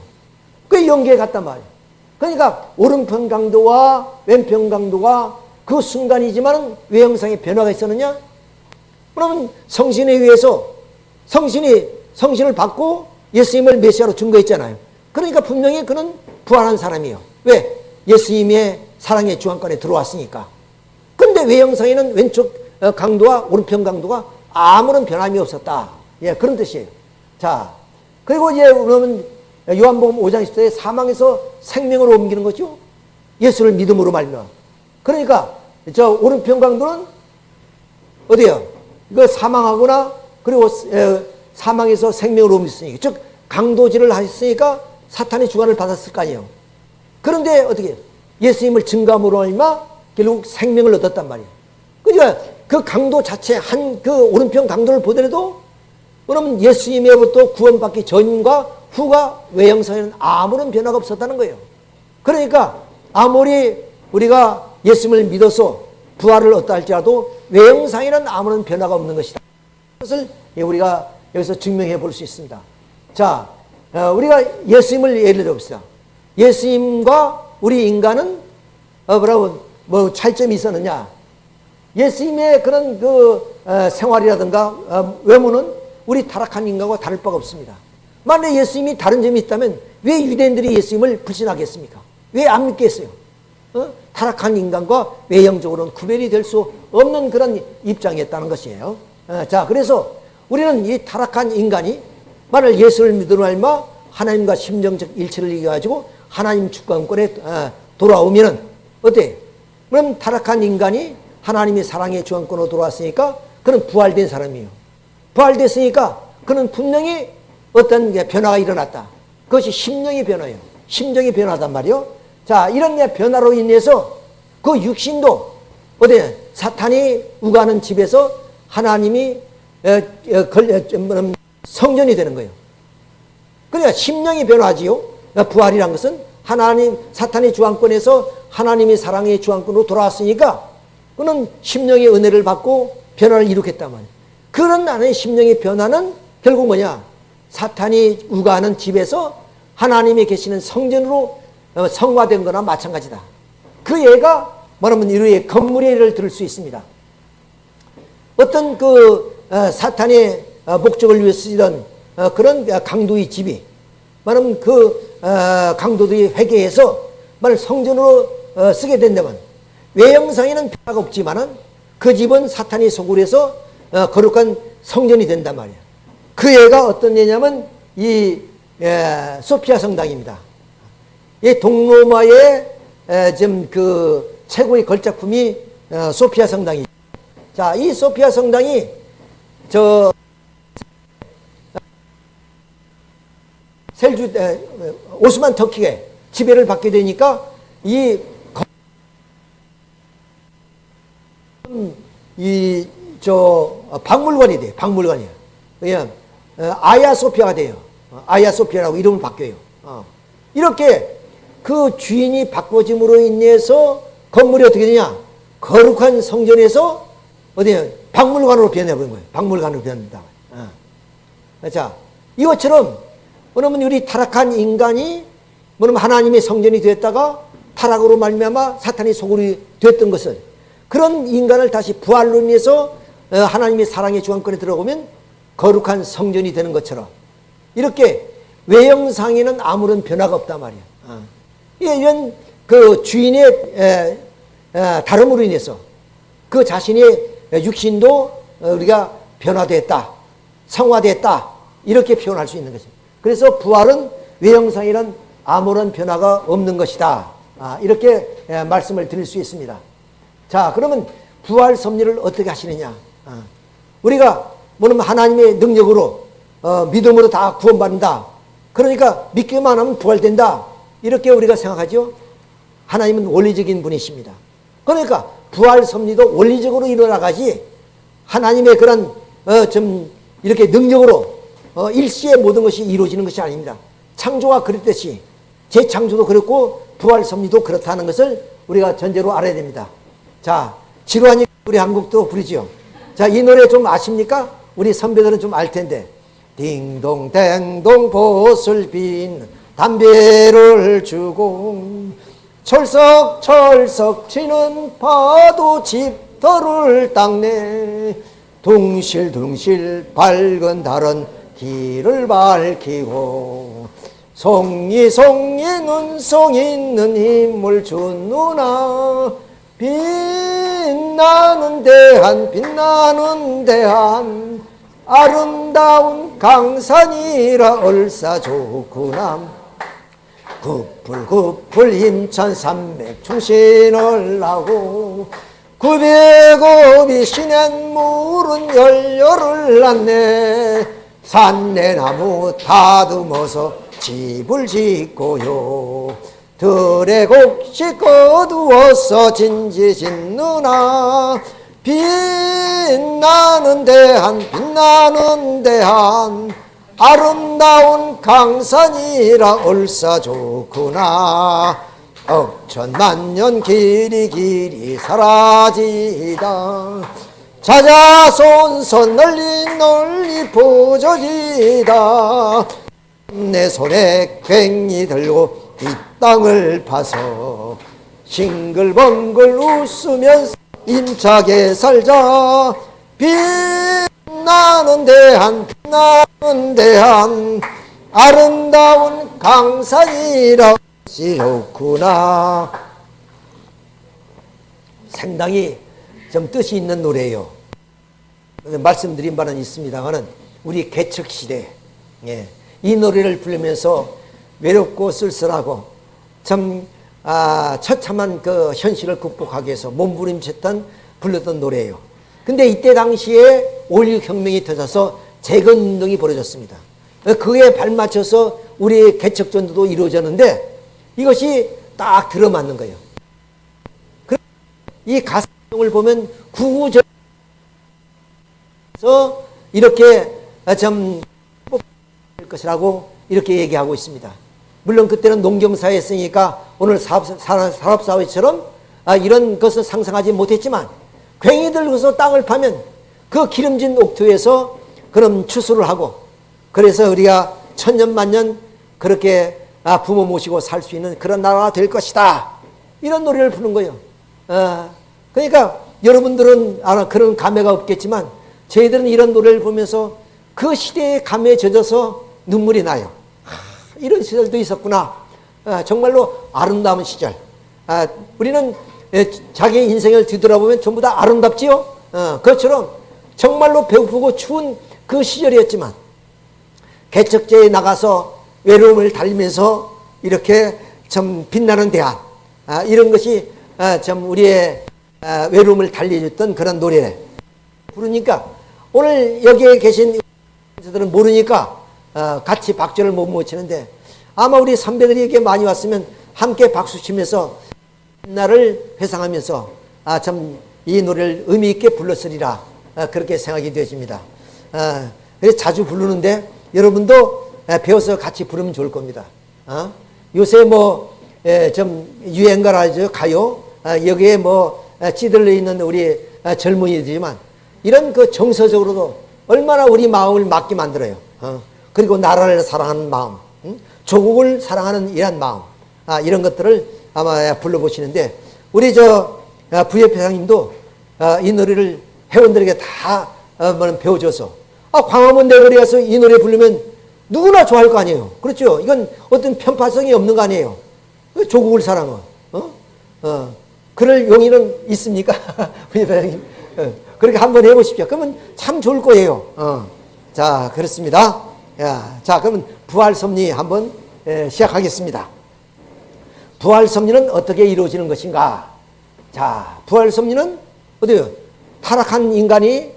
그 연계에 갔단 말이에요. 그러니까 오른편 강도와 왼편 강도가 그 순간이지만 외형상의 변화가 있었느냐? 그러면 성신에 의해서 성신이 성신을 받고 예수님을 메시아로 증거했잖아요. 그러니까 분명히 그는 부활한 사람이에요. 왜? 예수님의 사랑의 주안권에 들어왔으니까. 근데 외형상에는 왼쪽 어, 강도와 오른편 강도가 아무런 변함이 없었다. 예, 그런 뜻이에요. 자, 그리고 이제 그러면 요한복음 5장 10절에 사망에서 생명으로 옮기는 거죠. 예수를 믿음으로 말며. 그러니까 저 오른편 강도는 어디요? 그 사망하거나 그리고 사망에서 생명으로 옮겼으니까 즉 강도질을 하셨으니까 사탄의 주관을 받았을 거 아니에요. 그런데 어떻게 예수님을 증감으로 얼마 결국 생명을 얻었단 말이에요. 그러니까 그 강도 자체 한 그 오른편 강도를 보더라도 그러면 예수님으로부터 구원받기 전과 후가 외형상에는 아무런 변화가 없었다는 거예요. 그러니까 아무리 우리가 예수님을 믿어서 부활을 얻다 할지라도 외형상에는 아무런 변화가 없는 것이다. 그것을 우리가 여기서 증명해 볼 수 있습니다. 자, 어, 우리가 예수님을 예를 들어봅시다. 예수님과 우리 인간은 어, 뭐라고 뭐 차이점이 있었느냐? 예수님의 그런 그 어, 생활이라든가 외모는 우리 타락한 인간과 다를 바가 없습니다. 만약 예수님이 다른 점이 있다면 왜 유대인들이 예수님을 불신하겠습니까? 왜 안 믿겠어요? 어? 타락한 인간과 외형적으로는 구별이 될 수 없는 그런 입장이었다는 것이에요. 어, 자, 그래서 우리는 이 타락한 인간이 만일 예수를 믿으러 말마 하나님과 심정적 일치를 이겨가지고 하나님 주권권에 어, 돌아오면은 어때? 그럼 타락한 인간이 하나님의 사랑의 주권권으로 돌아왔으니까 그는 부활된 사람이에요. 부활됐으니까 그는 분명히 어떤 변화가 일어났다. 그것이 심령의 변화예요. 심정의 변화단 말이요. 자, 이런 변화로 인해서 그 육신도 어디 사탄이 우가는 집에서 하나님이 성전이 되는 거예요. 그러니까 심령이 변화지요. 부활이란 것은 하나님 사탄의 주황권에서 하나님의 사랑의 주황권으로 돌아왔으니까 그는 심령의 은혜를 받고 변화를 말이에요. 그런 나의 심령의 변화는 결국 뭐냐? 사탄이 우가하는 집에서 하나님이 계시는 성전으로 어, 성화된 거나 마찬가지다. 그 예가 뭐냐면 이루의 건물의 예를 들을 수 있습니다. 어떤 그 어, 사탄의 어, 목적을 위해 쓰던 그런 강도의 집이 말하면 그 강도들이 회개해서 말 성전으로 쓰게 된다면 외형상에는 변화가 없지만은 그 집은 사탄이 소굴 해서 거룩한 성전이 된단 말이야. 그 예가 어떤 예냐면 이 소피아 성당입니다. 이 동로마의 지금 그 최고의 걸작품이 어, 소피아 성당이. 자, 이 소피아 성당이 저 셀주 오스만 터키에 지배를 받게 되니까 이 이 저 박물관이 돼 박물관이야. 그냥 어, 아야 소피아가 돼요. 아야 소피아라고 이름을 바뀌어요. 어. 이렇게 그 주인이 바꿔짐으로 인해서 건물이 어떻게 되냐? 거룩한 성전에서 어디 박물관으로 변해버린 거예요. 박물관으로 변한다. 어. 자, 이것처럼 그러면 우리 타락한 인간이 뭐냐면 하나님의 성전이 되었다가 타락으로 말미암아 사탄이 소굴이 됐던 것을 그런 인간을 다시 부활로 인해서 어, 하나님의 사랑의 주관권에 들어오면 거룩한 성전이 되는 것처럼 이렇게 외형상에는 아무런 변화가 없단 말이야. 어. 이런 그 주인의 다름으로 인해서 그 자신의 육신도 우리가 변화됐다, 성화됐다 이렇게 표현할 수 있는 것입니다. 그래서 부활은 외형상이란 아무런 변화가 없는 것이다. 아, 이렇게 말씀을 드릴 수 있습니다. 자, 그러면 부활 섭리를 어떻게 하시느냐? 아, 우리가 뭐냐면 하나님의 능력으로 어, 믿음으로 다 구원받는다. 그러니까 믿기만 하면 부활된다. 이렇게 우리가 생각하죠. 하나님은 원리적인 분이십니다. 그러니까 부활 섭리도 원리적으로 일어나가지 하나님의 그런 어, 좀 이렇게 능력으로 어, 일시에 모든 것이 이루어지는 것이 아닙니다. 창조가 그랬듯이 재창조도 그렇고 부활 섭리도 그렇다는 것을 우리가 전제로 알아야 됩니다. 자, 지루하니 우리 한국도 부르지요. 자, 이 노래 좀 아십니까? 우리 선배들은 좀 알 텐데. 딩동댕동 보슬 빈 담배를 주고 철썩철썩 치는 파도 집터를 닦네 둥실둥실 밝은 달은 길을 밝히고 송이송이 눈송 있는 힘을 주누나 빛나는 대한 빛나는 대한 아름다운 강산이라 얼싸 좋구나 구풀구풀 인천 산맥 충신을 나고 구백업이 시낸 물은 열렬을 낳네. 산내나무 다듬어서 집을 짓고요 들의 곡식 거두어서 진지 짓누나. 빛나는 대한 빛나는 대한 아름다운 강산이라 얼싸 좋구나. 억천만년 길이 길이 사라지다. 자자 손손 널리 널리 보져지다. 내 손에 괭이 들고 이 땅을 파서 싱글벙글 웃으면서 임차게 살자 빛나는 대한 빛나는 대한 아름다운 강산이라 좋구나 상당히 좀 뜻이 있는 노래예요. 말씀드린 바는 있습니다만은 우리 개척 시대 예, 이 노래를 부르면서 외롭고 쓸쓸하고 참 아, 처참한 그 현실을 극복하기 위해서 몸부림쳤던 불렀던 노래예요. 근데 이때 당시에 5.16 혁명이 터져서 재건운동이 벌어졌습니다. 그에 발맞춰서 우리의 개척전도 이루어졌는데 이것이 딱 들어맞는 거예요. 이 가사를 보면 구구절 서 이렇게 좀 것이라고 이렇게 얘기하고 있습니다. 물론 그때는 농경사회였으니까 오늘 사업사회처럼 아, 이런 것을 상상하지 못했지만 괭이 들고서 땅을 파면 그 기름진 옥토에서 그럼 추수를 하고 그래서 우리가 천년만년 그렇게 아, 부모 모시고 살 수 있는 그런 나라가 될 것이다. 이런 노래를 부르는 거예요. 어, 그러니까 여러분들은 그런 감회가 없겠지만 저희들은 이런 노래를 보면서 그 시대의 감에 젖어서 눈물이 나요. 아, 이런 시절도 있었구나. 아, 정말로 아름다운 시절. 아, 우리는 예, 자기 인생을 뒤돌아보면 전부 다 아름답지요. 어, 그것처럼 정말로 배고프고 추운 그 시절이었지만 개척제에 나가서 외로움을 달리면서 이렇게 좀 빛나는 대안 아, 이런 것이 아, 좀 우리의 아, 외로움을 달래줬던 그런 노래 부르니까 오늘 여기에 계신 들은 모르니까 어, 같이 박수를 못 모치는데 아마 우리 선배들이 이렇게 많이 왔으면 함께 박수 치면서 나를 회상하면서 아 참 이 노래를 의미 있게 불렀으리라 아, 그렇게 생각이 되어집니다. 아, 그래서 자주 부르는데 여러분도 배워서 같이 부르면 좋을 겁니다. 아? 요새 뭐좀 유행가라죠 가요 아, 여기에 뭐 찌들려 있는 우리 젊은이들지만 이런 그 정서적으로도 얼마나 우리 마음을 맞게 만들어요. 어? 그리고 나라를 사랑하는 마음, 응? 조국을 사랑하는 이런 마음, 아, 이런 것들을 아마 불러보시는데 우리 저 아, 부협 회장님도 아, 이 노래를 회원들에게 다 어, 뭐 배워줘서 아, 광화문 대거리 가서 이 노래 부르면 누구나 좋아할 거 아니에요. 그렇죠? 이건 어떤 편파성이 없는 거 아니에요. 그 조국을 사랑어. 어? 어. 그럴 용의는 있습니까? 부협 회장님. 어. 그렇게 한번 해보십시오. 그러면 참 좋을 거예요. 어. 자, 그렇습니다. 야, 자, 그러면 부활 섭리 한번 에, 시작하겠습니다. 부활 섭리는 어떻게 이루어지는 것인가? 자, 부활 섭리는 어디요? 타락한 인간이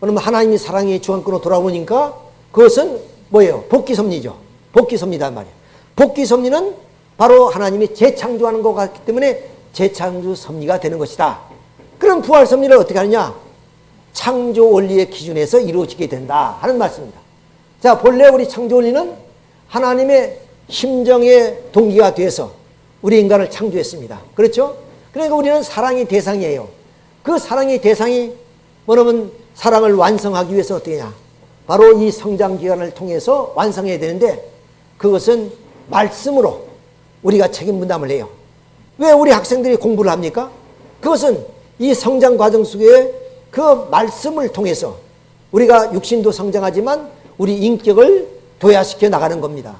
그러면 하나님이 사랑의 주관권으로 돌아오니까 그것은 뭐예요? 복귀 섭리죠. 복귀 섭리단 말이에요. 복귀 섭리는 바로 하나님이 재창조하는 것 같기 때문에 재창조 섭리가 되는 것이다. 그럼 부활 섭리를 어떻게 하느냐? 창조 원리의 기준에서 이루어지게 된다 하는 말씀입니다. 자, 본래 우리 창조 원리는 하나님의 심정의 동기가 돼서 우리 인간을 창조했습니다. 그렇죠? 그러니까 우리는 사랑의 대상이에요. 그 사랑의 대상이 뭐냐면 사랑을 완성하기 위해서 어떻게 냐 바로 이 성장 기간을 통해서 완성해야 되는데 그것은 말씀으로 우리가 책임 분담을 해요. 왜 우리 학생들이 공부를 합니까? 그것은 이 성장 과정 속에 그 말씀을 통해서 우리가 육신도 성장하지만 우리 인격을 도야시켜 나가는 겁니다.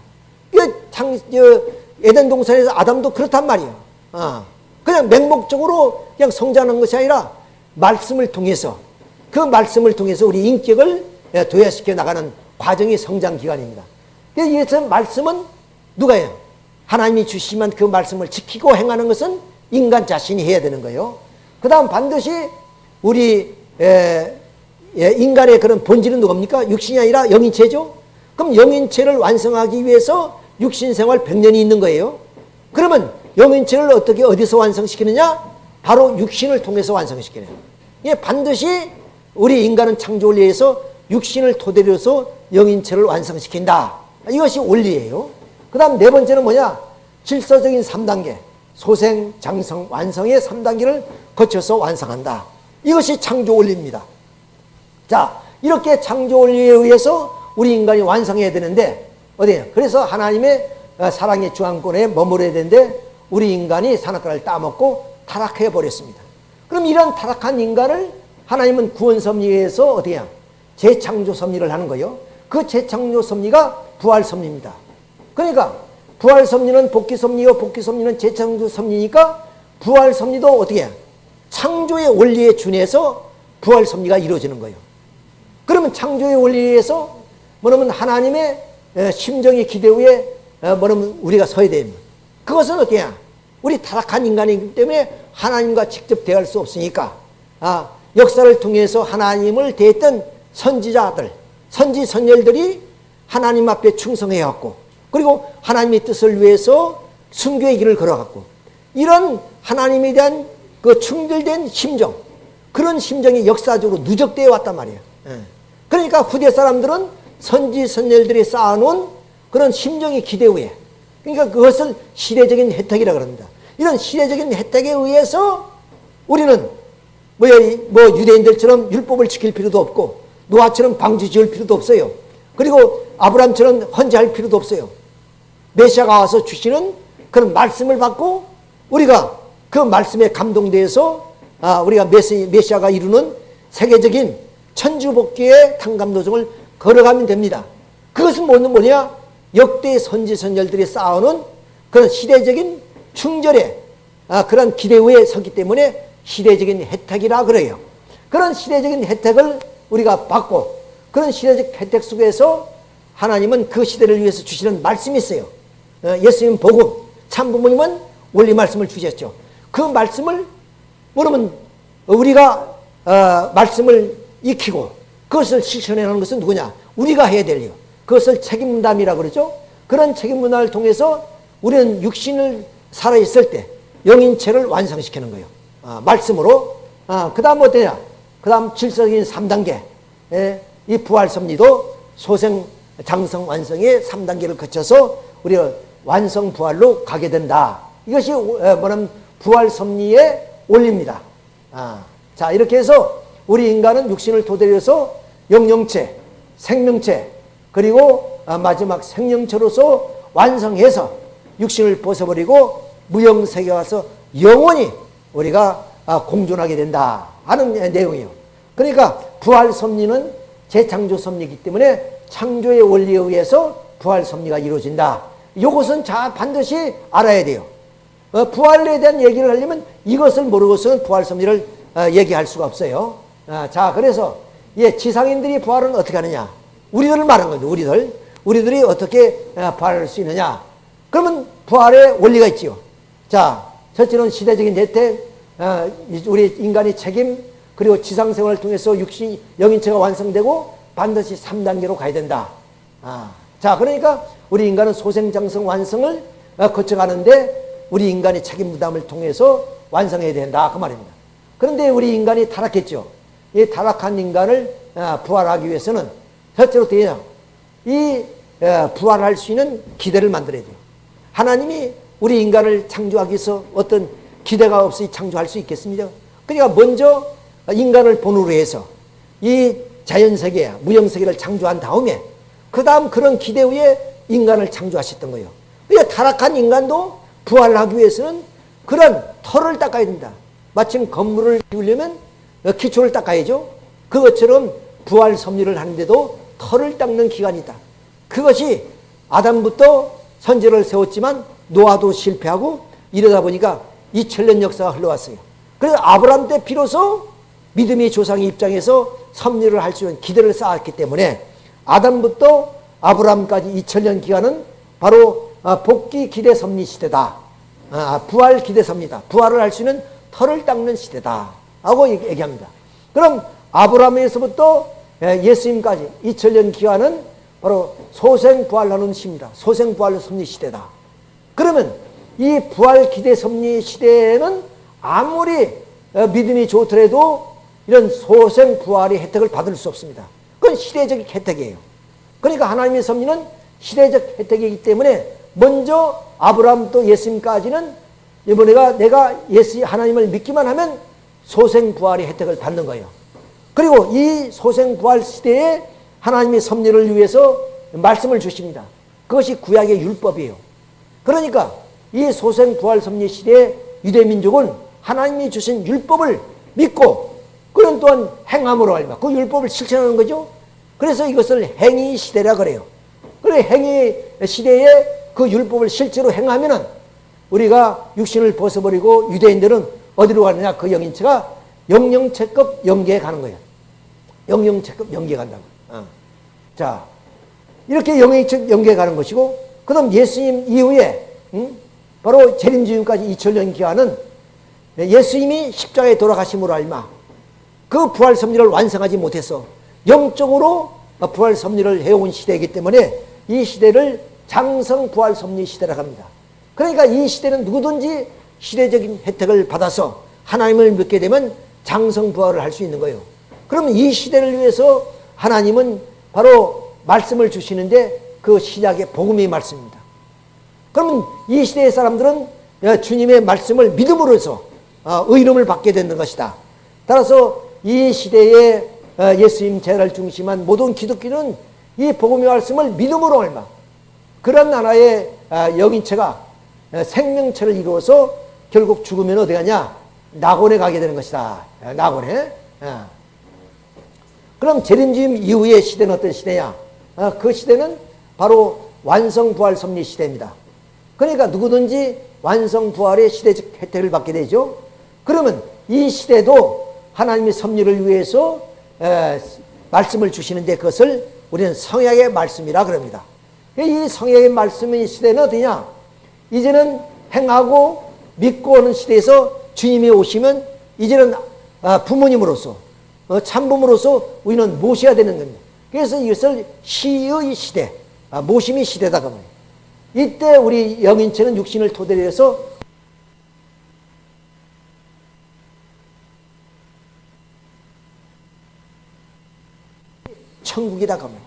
에덴 동산에서 아담도 그렇단 말이에요. 어. 그냥 맹목적으로 그냥 성장하는 것이 아니라 말씀을 통해서 그 말씀을 통해서 우리 인격을 예, 도야시켜 나가는 과정이 성장 기간입니다. 그래서 말씀은 누가 해요? 하나님이 주시면 그 말씀을 지키고 행하는 것은 인간 자신이 해야 되는 거예요. 그 다음 반드시 우리 에, 예, 인간의 그런 본질은 누굽니까? 육신이 아니라 영인체죠? 그럼 영인체를 완성하기 위해서 육신생활 100년이 있는 거예요. 그러면 영인체를 어떻게 어디서 완성시키느냐? 바로 육신을 통해서 완성시키는 예, 반드시 우리 인간은 창조 원리에서 육신을 토대로 해서 영인체를 완성시킨다. 이것이 원리예요. 그 다음 네 번째는 뭐냐? 질서적인 3단계. 소생, 장성, 완성의 3단계를 거쳐서 완성한다. 이것이 창조 원리입니다. 자, 이렇게 창조 원리에 의해서 우리 인간이 완성해야 되는데 어디에 그래서 하나님의 어, 사랑의 주안권에 머물러야 되는데 우리 인간이 산악과를 따먹고 타락해 버렸습니다. 그럼 이런 타락한 인간을 하나님은 구원 섭리에서 어떻게 야 재창조 섭리를 하는 거예요. 그 재창조 섭리가 부활 섭리입니다. 그러니까 부활 섭리는 복귀 섭리요 복귀 섭리는 재창조 섭리니까 부활 섭리도 어떻게 해? 창조의 원리에 준해서 부활 섭리가 이루어지는 거예요. 그러면 창조의 원리에서 뭐냐면 하나님의 심정의 기대 위에 뭐냐면 우리가 서야 됩니다. 그것은 어떻냐? 우리 타락한 인간이기 때문에 하나님과 직접 대할 수 없으니까 아, 역사를 통해서 하나님을 대했던 선지자들, 선지 선열들이 하나님 앞에 충성해왔고 그리고 하나님의 뜻을 위해서 순교의 길을 걸어갔고 이런 하나님에 대한 그 충돌된 심정 그런 심정이 역사적으로 누적되어 왔단 말이에요. 예. 그러니까 후대 사람들은 선지 선열들이 쌓아놓은 그런 심정의 기대 위에 그러니까 그것을 시대적인 혜택이라 그럽니다. 이런 시대적인 혜택에 의해서 우리는 뭐, 뭐 유대인들처럼 율법을 지킬 필요도 없고 노아처럼 방주 지을 필요도 없어요. 그리고 아브람처럼 헌재할 필요도 없어요. 메시아가 와서 주시는 그런 말씀을 받고 우리가 그 말씀에 감동돼서 아, 우리가 메시, 메시아가 이루는 세계적인 천주복귀의 탕감도정을 걸어가면 됩니다. 그것은 뭐냐? 역대 선지 선열들이 쌓아놓은 그런 시대적인 충절의 아, 그런 기대 위에 서기 때문에 시대적인 혜택이라 그래요. 그런 시대적인 혜택을 우리가 받고 그런 시대적 혜택 속에서 하나님은 그 시대를 위해서 주시는 말씀이 있어요. 어, 예수님 복음, 참 부모님은 원리 말씀을 주셨죠. 그 말씀을 그러면 우리가 어, 말씀을 익히고 그것을 실천하는 것은 누구냐? 우리가 해야 될 일. 그것을 책임담이라 그러죠. 그런 책임 문화를 통해서 우리는 육신을 살아있을 때 영인체를 완성시키는 거예요. 아, 말씀으로. 아, 그 다음 어떠냐? 그 다음 질서적인 3단계. 예, 이 부활 섭리도 소생, 장성, 완성의 3단계를 거쳐서 우리가 완성 부활로 가게 된다. 이것이 뭐냐면 부활 섭리의 원리입니다. 아, 자, 이렇게 해서 우리 인간은 육신을 토대로 해서 영영체, 생명체, 그리고 아, 마지막 생명체로서 완성해서 육신을 벗어버리고 무형세계 와서 영원히 우리가 아, 공존하게 된다 하는 내용이에요. 그러니까 부활 섭리는 재창조 섭리이기 때문에 창조의 원리에 의해서 부활 섭리가 이루어진다. 이것은 자 반드시 알아야 돼요. 어, 부활에 대한 얘기를 하려면 이것을 모르고서는 부활 섭리를 어, 얘기할 수가 없어요. 아, 자 그래서 예, 지상인들이 부활은 어떻게 하느냐? 우리들을 말한 거죠. 우리들. 우리들이 어떻게 어, 부활할 수 있느냐? 그러면 부활의 원리가 있지요. 자, 첫째는 시대적인 혜택, 어, 우리 인간의 책임, 그리고 지상생활을 통해서 육신, 영인체가 완성되고 반드시 3단계로 가야 된다. 아, 자, 그러니까 우리 인간은 소생장성 완성을 어, 거쳐가는데 우리 인간의 책임 부담을 통해서 완성해야 된다. 그 말입니다. 그런데 우리 인간이 타락했죠. 이 타락한 인간을 부활하기 위해서는 첫째로 되냐? 이 부활할 수 있는 기대를 만들어야 돼요. 하나님이 우리 인간을 창조하기 위해서 어떤 기대가 없이 창조할 수 있겠습니까? 그러니까 먼저 인간을 본으로 해서 이 자연세계, 무형세계를 창조한 다음에 그 다음 그런 기대 위에 인간을 창조하셨던 거예요. 그러니까 타락한 인간도 부활하기 위해서는 그런 털을 닦아야 된다. 마침 건물을 지으려면 기초를 닦아야죠. 그것처럼 부활 섭리를 하는데도 털을 닦는 기간이 있다. 그것이 아담부터 선제를 세웠지만 노아도 실패하고 이러다 보니까 2000년 역사가 흘러왔어요. 그래서 아브라함 때 비로소 믿음의 조상의 입장에서 섭리를 할 수 있는 기대를 쌓았기 때문에 아담부터 아브라함까지 2000년 기간은 바로 아, 복귀 기대 섭리 시대다. 아, 부활 기대 섭리다. 부활을 할 수 있는 털을 닦는 시대다. 하고 얘기합니다. 그럼 아브라함에서부터 예, 예수님까지 2000년 기간은 바로 소생부활하는 시입니다. 소생부활 섭리 시대다. 그러면 이 부활 기대 섭리 시대에는 아무리 어, 믿음이 좋더라도 이런 소생 부활의 혜택을 받을 수 없습니다. 그건 시대적 혜택이에요. 그러니까 하나님의 섭리는 시대적 혜택이기 때문에 먼저 아브라함 또 예수님까지는 이번에가 내가 예수 하나님을 믿기만 하면 소생부활의 혜택을 받는 거예요. 그리고 이 소생부활 시대에 하나님의 섭리를 위해서 말씀을 주십니다. 그것이 구약의 율법이에요. 그러니까 이 소생부활 섭리 시대에 유대민족은 하나님이 주신 율법을 믿고 그런 또한 행함으로 알바 그 율법을 실천하는 거죠. 그래서 이것을 행위 시대라 그래요. 그래 행위 시대에 그 율법을 실제로 행하면은 우리가 육신을 벗어버리고 유대인들은 어디로 가느냐? 그 영인체가 영영체급 영계에 가는 거예요. 영영체급 영계에 간다고. 어. 자, 이렇게 영영체급 영계에 가는 것이고, 그 다음 예수님 이후에, 음? 바로 재림주임까지 2000년 기간은 예수님이 십자가에 돌아가심으로 알마 그 부활 섭리를 완성하지 못해서 영적으로 부활 섭리를 해온 시대이기 때문에 이 시대를 장성 부활 섭리 시대라고 합니다. 그러니까 이 시대는 누구든지 시대적인 혜택을 받아서 하나님을 믿게 되면 장성 부활을 할 수 있는 거예요. 그러면 이 시대를 위해서 하나님은 바로 말씀을 주시는데 그 시작의 복음의 말씀입니다. 그러면 이 시대의 사람들은 주님의 말씀을 믿음으로써 어, 의름을 받게 되는 것이다. 따라서 이 시대에 어, 예수님 제를 중심한 모든 기독교는 이 복음의 말씀을 믿음으로 얼마 그런 어, 영인체가 생명체를 이루어서 결국 죽으면 어디 가냐? 낙원에 가게 되는 것이다. 낙원에. 그럼 재림주임 이후의 시대는 어떤 시대냐? 그 시대는 바로 완성부활 섭리 시대입니다. 그러니까 누구든지 완성부활의 시대적 혜택을 받게 되죠. 그러면 이 시대도 하나님의 섭리를 위해서 에, 말씀을 주시는데 그것을 우리는 성약의 말씀이라 그럽니다. 이 성약의 말씀의 시대는 어디냐? 이제는 행하고 믿고 오는 시대에서 주님이 오시면 이제는 아, 부모님으로서 어, 참부모로서 우리는 모셔야 되는 겁니다. 그래서 이것을 시의 시대, 아, 모심의 시대다 그럽니다. 이때 우리 영인체는 육신을 토대로 해서 천국이다 그럽니다.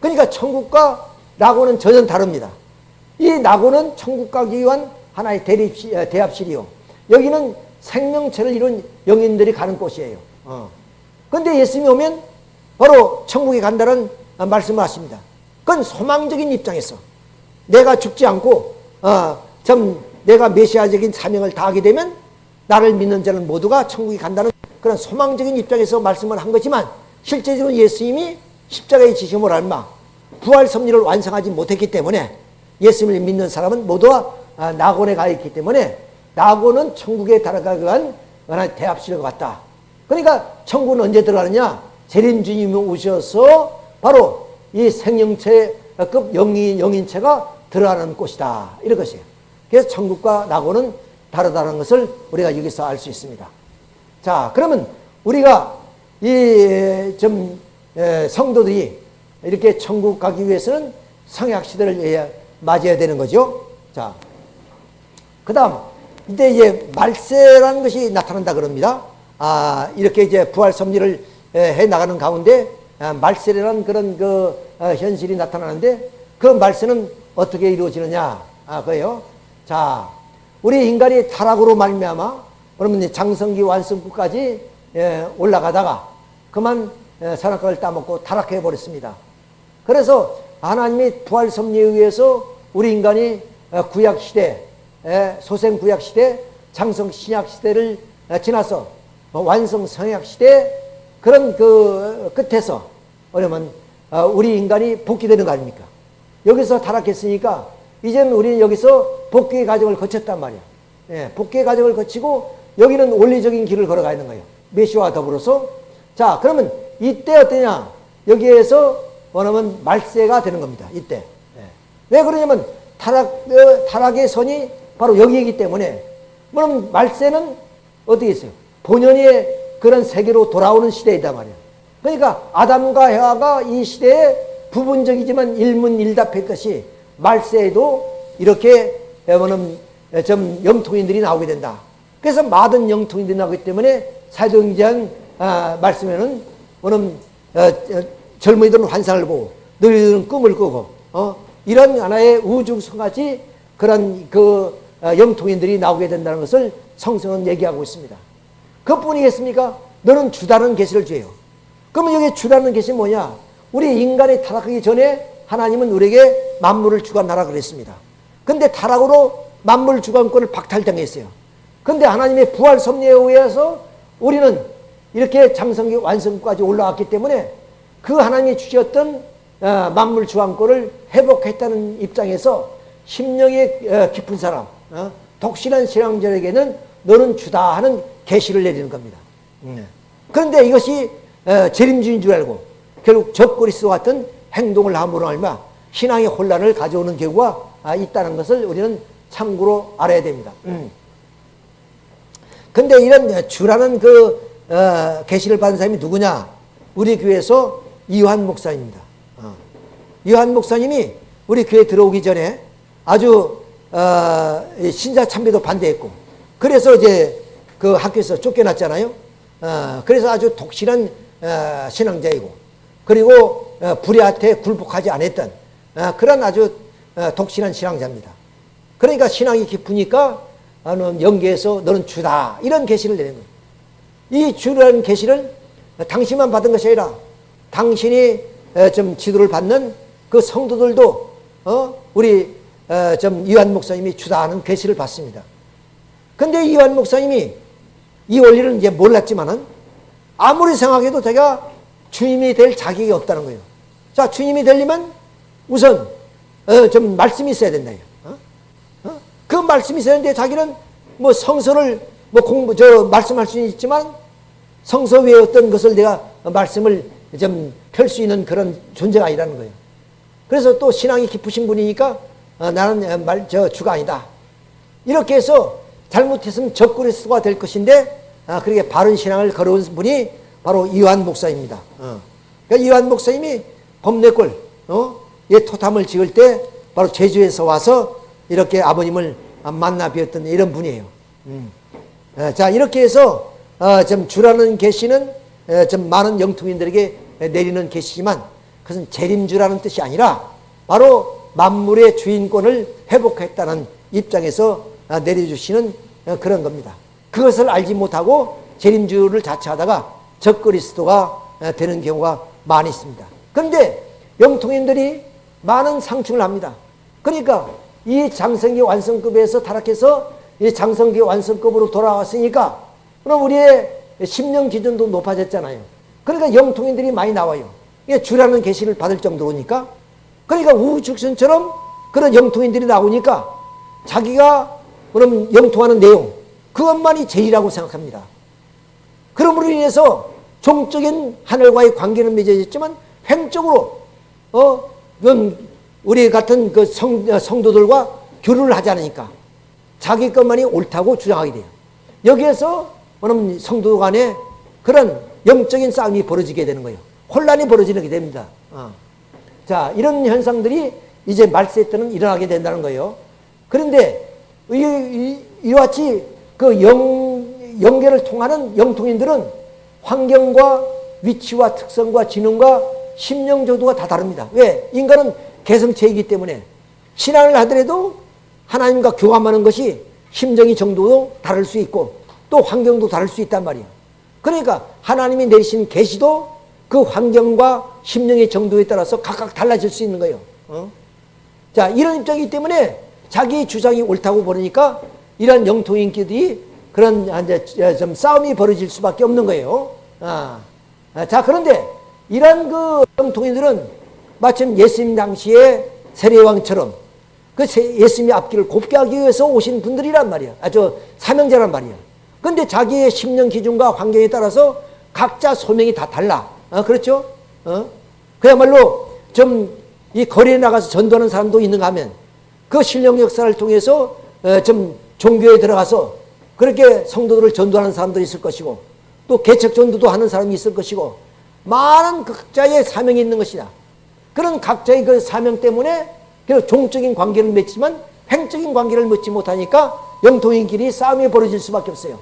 그러니까 천국과 낙원은 전혀 다릅니다. 이 낙원은 천국 가기 위한 하나의 대립시, 어, 대합실이요. 여기는 생명체를 이룬 영인들이 가는 곳이에요. 어. 근데 예수님이 오면 바로 천국에 간다는 말씀을 하십니다. 그건 소망적인 입장에서 내가 죽지 않고 어, 좀 내가 메시아적인 사명을 다하게 되면 나를 믿는 자는 모두가 천국에 간다는 그런 소망적인 입장에서 말씀을 한 거지만 실제적으로 예수님이 십자가의 지심을 알마 부활 섭리를 완성하지 못했기 때문에 예수님을 믿는 사람은 모두가 아, 낙원에 가 있기 때문에 낙원은 천국에 위한 대합실과 같다. 그러니까 천국은 언제 들어가느냐? 재림 주님이 오셔서 바로 이 생명체급 영인, 영인체가 들어가는 곳이다. 이런 것이에요. 그래서 천국과 낙원은 다르다는 것을 우리가 여기서 알 수 있습니다. 자, 그러면 우리가 이 좀 성도들이 이렇게 천국 가기 위해서는 성약 시대를 맞이해야 되는 거죠. 자, 그 다음, 이때 이제 말세라는 것이 나타난다 그럽니다. 아, 이렇게 이제 부활 섭리를 해 나가는 가운데 아, 말세라는 그런 그 어, 현실이 나타나는데 그 말세는 어떻게 이루어지느냐? 아, 그요 자, 우리 인간이 타락으로 말미암아 그러면 장성기 완성구까지 예, 올라가다가 그만 예, 산악과를 따먹고 타락해 버렸습니다. 그래서 하나님이 부활 섭리에 의해서 우리 인간이 어, 구약 시대, 소생 구약 시대, 장성 신약 시대를 어, 지나서 뭐 완성 성약 시대 그런 그 끝에서 그러면 어, 우리 인간이 복귀되는 거 아닙니까? 여기서 타락했으니까 이제는 우리는 여기서 복귀의 과정을 거쳤단 말이야. 예, 복귀의 과정을 거치고 여기는 원리적인 길을 걸어가 있는 거예요. 메시와 더불어서 자 그러면 이때 어떠냐? 여기에서 원하면 말세가 되는 겁니다. 이때. 예. 왜 그러냐면 타락, 어, 타락의 선이 바로 여기이기 때문에 그럼 말세는 어떻게 있어요? 본연의 그런 세계로 돌아오는 시대이다 말이야. 그러니까 아담과 해와가 이 시대에 부분적이지만 일문일답했듯이 말세에도 이렇게 뭐는 좀 영통인들이 나오게 된다. 그래서 많은 영통인들이 나오기 때문에 사도행전 아, 말씀에는 뭐는 어, 어, 젊은이들은 환상을 보고 너희들은 꿈을 꾸고 어? 이런 하나의 우주성같이 그런 그 어, 영통인들이 나오게 된다는 것을 성경은 얘기하고 있습니다. 그뿐이겠습니까? 너는 주다는 계시를 줘요. 그러면 여기 주다는 계시 뭐냐? 우리 인간이 타락하기 전에 하나님은 우리에게 만물을 주관하라 그랬습니다. 근데 타락으로 만물 주관권을 박탈당했어요. 근데 하나님의 부활 섭리에 의해서 우리는 이렇게 장성기 완성까지 올라왔기 때문에 그 하나님이 주셨던 어, 만물 주관권을 회복했다는 입장에서 심령이 어, 깊은 사람, 어, 독실한 신앙자에게는 너는 주다 하는 계시를 내리는 겁니다. 음. 그런데 이것이 어, 재림주인 줄 알고 결국 적그리스도 같은 행동을 함으로 알면 신앙의 혼란을 가져오는 경우가 아, 있다는 것을 우리는 참고로 알아야 됩니다. 음. 근데 이런 주라는 그 어, 계시를 받은 사람이 누구냐? 우리 교회에서 이완 목사입니다. 어. 이완 목사님이 우리 교회 들어오기 전에 아주 어, 신자 참배도 반대했고 그래서 이제 그 학교에서 쫓겨났잖아요. 어, 그래서 아주 독실한 어, 신앙자이고 그리고 어, 불의한테 굴복하지 않았던 어, 그런 아주 어, 독실한 신앙자입니다. 그러니까 신앙이 깊으니까 너는 영계에서 너는 주다 이런 계시를 내는 거예요. 이 주라는 계시를 당신만 받은 것이 아니라 당신이 좀 지도를 받는 그 성도들도 어 우리 좀 이완 목사님이 주다 하는 계시를 받습니다. 근데 이완 목사님이 이 원리를 이제 몰랐지만은 아무리 생각해도 제가 주님이 될 자격이 없다는 거예요. 자, 주님이 되려면 우선 어, 좀 말씀이 있어야 된다. 어? 어? 그 말씀이 있어야 되는데 자기는 뭐 성서를 뭐 공부 저 말씀할 수는 있지만 성서 외에 어떤 것을 내가 말씀을 좀 펼 수 있는 그런 존재가 아니라는 거예요. 그래서 또 신앙이 깊으신 분이니까 어, 나는 말 저 주가 아니다. 이렇게 해서 잘못했으면 적그리스도가 될 것인데 아, 그렇게 바른 신앙을 걸어온 분이 바로 이완 목사입니다. 어. 그러니까 이완 목사님이 범내골 어? 예 토탐을 지을 때 바로 제주에서 와서 이렇게 아버님을 만나 뵈었던 이런 분이에요. 음. 어, 자 이렇게 해서 어, 좀 주라는 계시는 어, 좀 많은 영통인들에게 내리는 계시지만 그것은 재림주라는 뜻이 아니라 바로 만물의 주인권을 회복했다는 입장에서 어, 내려주시는 어, 그런 겁니다. 그것을 알지 못하고 재림주를 자처하다가 적그리스도가 어, 되는 경우가 많이 있습니다. 그런데 영통인들이 많은 상충을 합니다. 그러니까 이 장성기 완성급에서 타락해서 이 장성기 완성급으로 돌아왔으니까 그럼 우리의 심령 기준도 높아졌잖아요. 그러니까 영통인들이 많이 나와요. 주라는 계시를 받을 정도로니까 그러니까 우후죽순처럼 그런 영통인들이 나오니까 자기가 그럼 영통하는 내용 그것만이 제일이라고 생각합니다. 그러므로 인해서 종적인 하늘과의 관계는 맺어졌지만 횡적으로 어 우리 같은 그 성, 성도들과 교류를 하지 않으니까 자기 것만이 옳다고 주장하게 돼요. 여기에서 그럼 성도 간에 그런 영적인 싸움이 벌어지게 되는 거예요. 혼란이 벌어지게 됩니다. 어. 자, 이런 현상들이 이제 말세 때는 일어나게 된다는 거예요. 그런데 이, 이, 이 와 같이 그 영, 연계를 통하는 영통인들은 환경과 위치와 특성과 지능과 심령 조도가 다 다릅니다. 왜? 인간은 개성체이기 때문에 신앙을 하더라도 하나님과 교감하는 것이 심정이 정도도 다를 수 있고 또 환경도 다를 수 있단 말이에요. 그러니까 하나님이 내리신 계시도 그 환경과 심령의 정도에 따라서 각각 달라질 수 있는 거예요. 어? 자 이런 입장이기 때문에 자기 주장이 옳다고 보니까 이런 영통인끼리 그런 이제 좀 싸움이 벌어질 수밖에 없는 거예요. 아. 아자 그런데 이런 그 영통인들은 마침 예수님 당시에 세례왕처럼 그 예수님의 앞길을 곱게 하기 위해서 오신 분들이란 말이야. 아주 사명자란 말이야. 근데 자기의 심령 기준과 환경에 따라서 각자 소명이 다 달라. 어, 그렇죠? 어? 그야말로 좀 이 거리에 나가서 전도하는 사람도 있는가 하면 그 신령 역사를 통해서 어, 좀 종교에 들어가서 그렇게 성도들을 전도하는 사람도 있을 것이고 또 개척 전도도 하는 사람이 있을 것이고 많은 각자의 사명이 있는 것이다. 그런 각자의 그 사명 때문에 종적인 관계를 맺지만 횡적인 관계를 맺지 못하니까 영통인끼리 싸움이 벌어질 수밖에 없어요.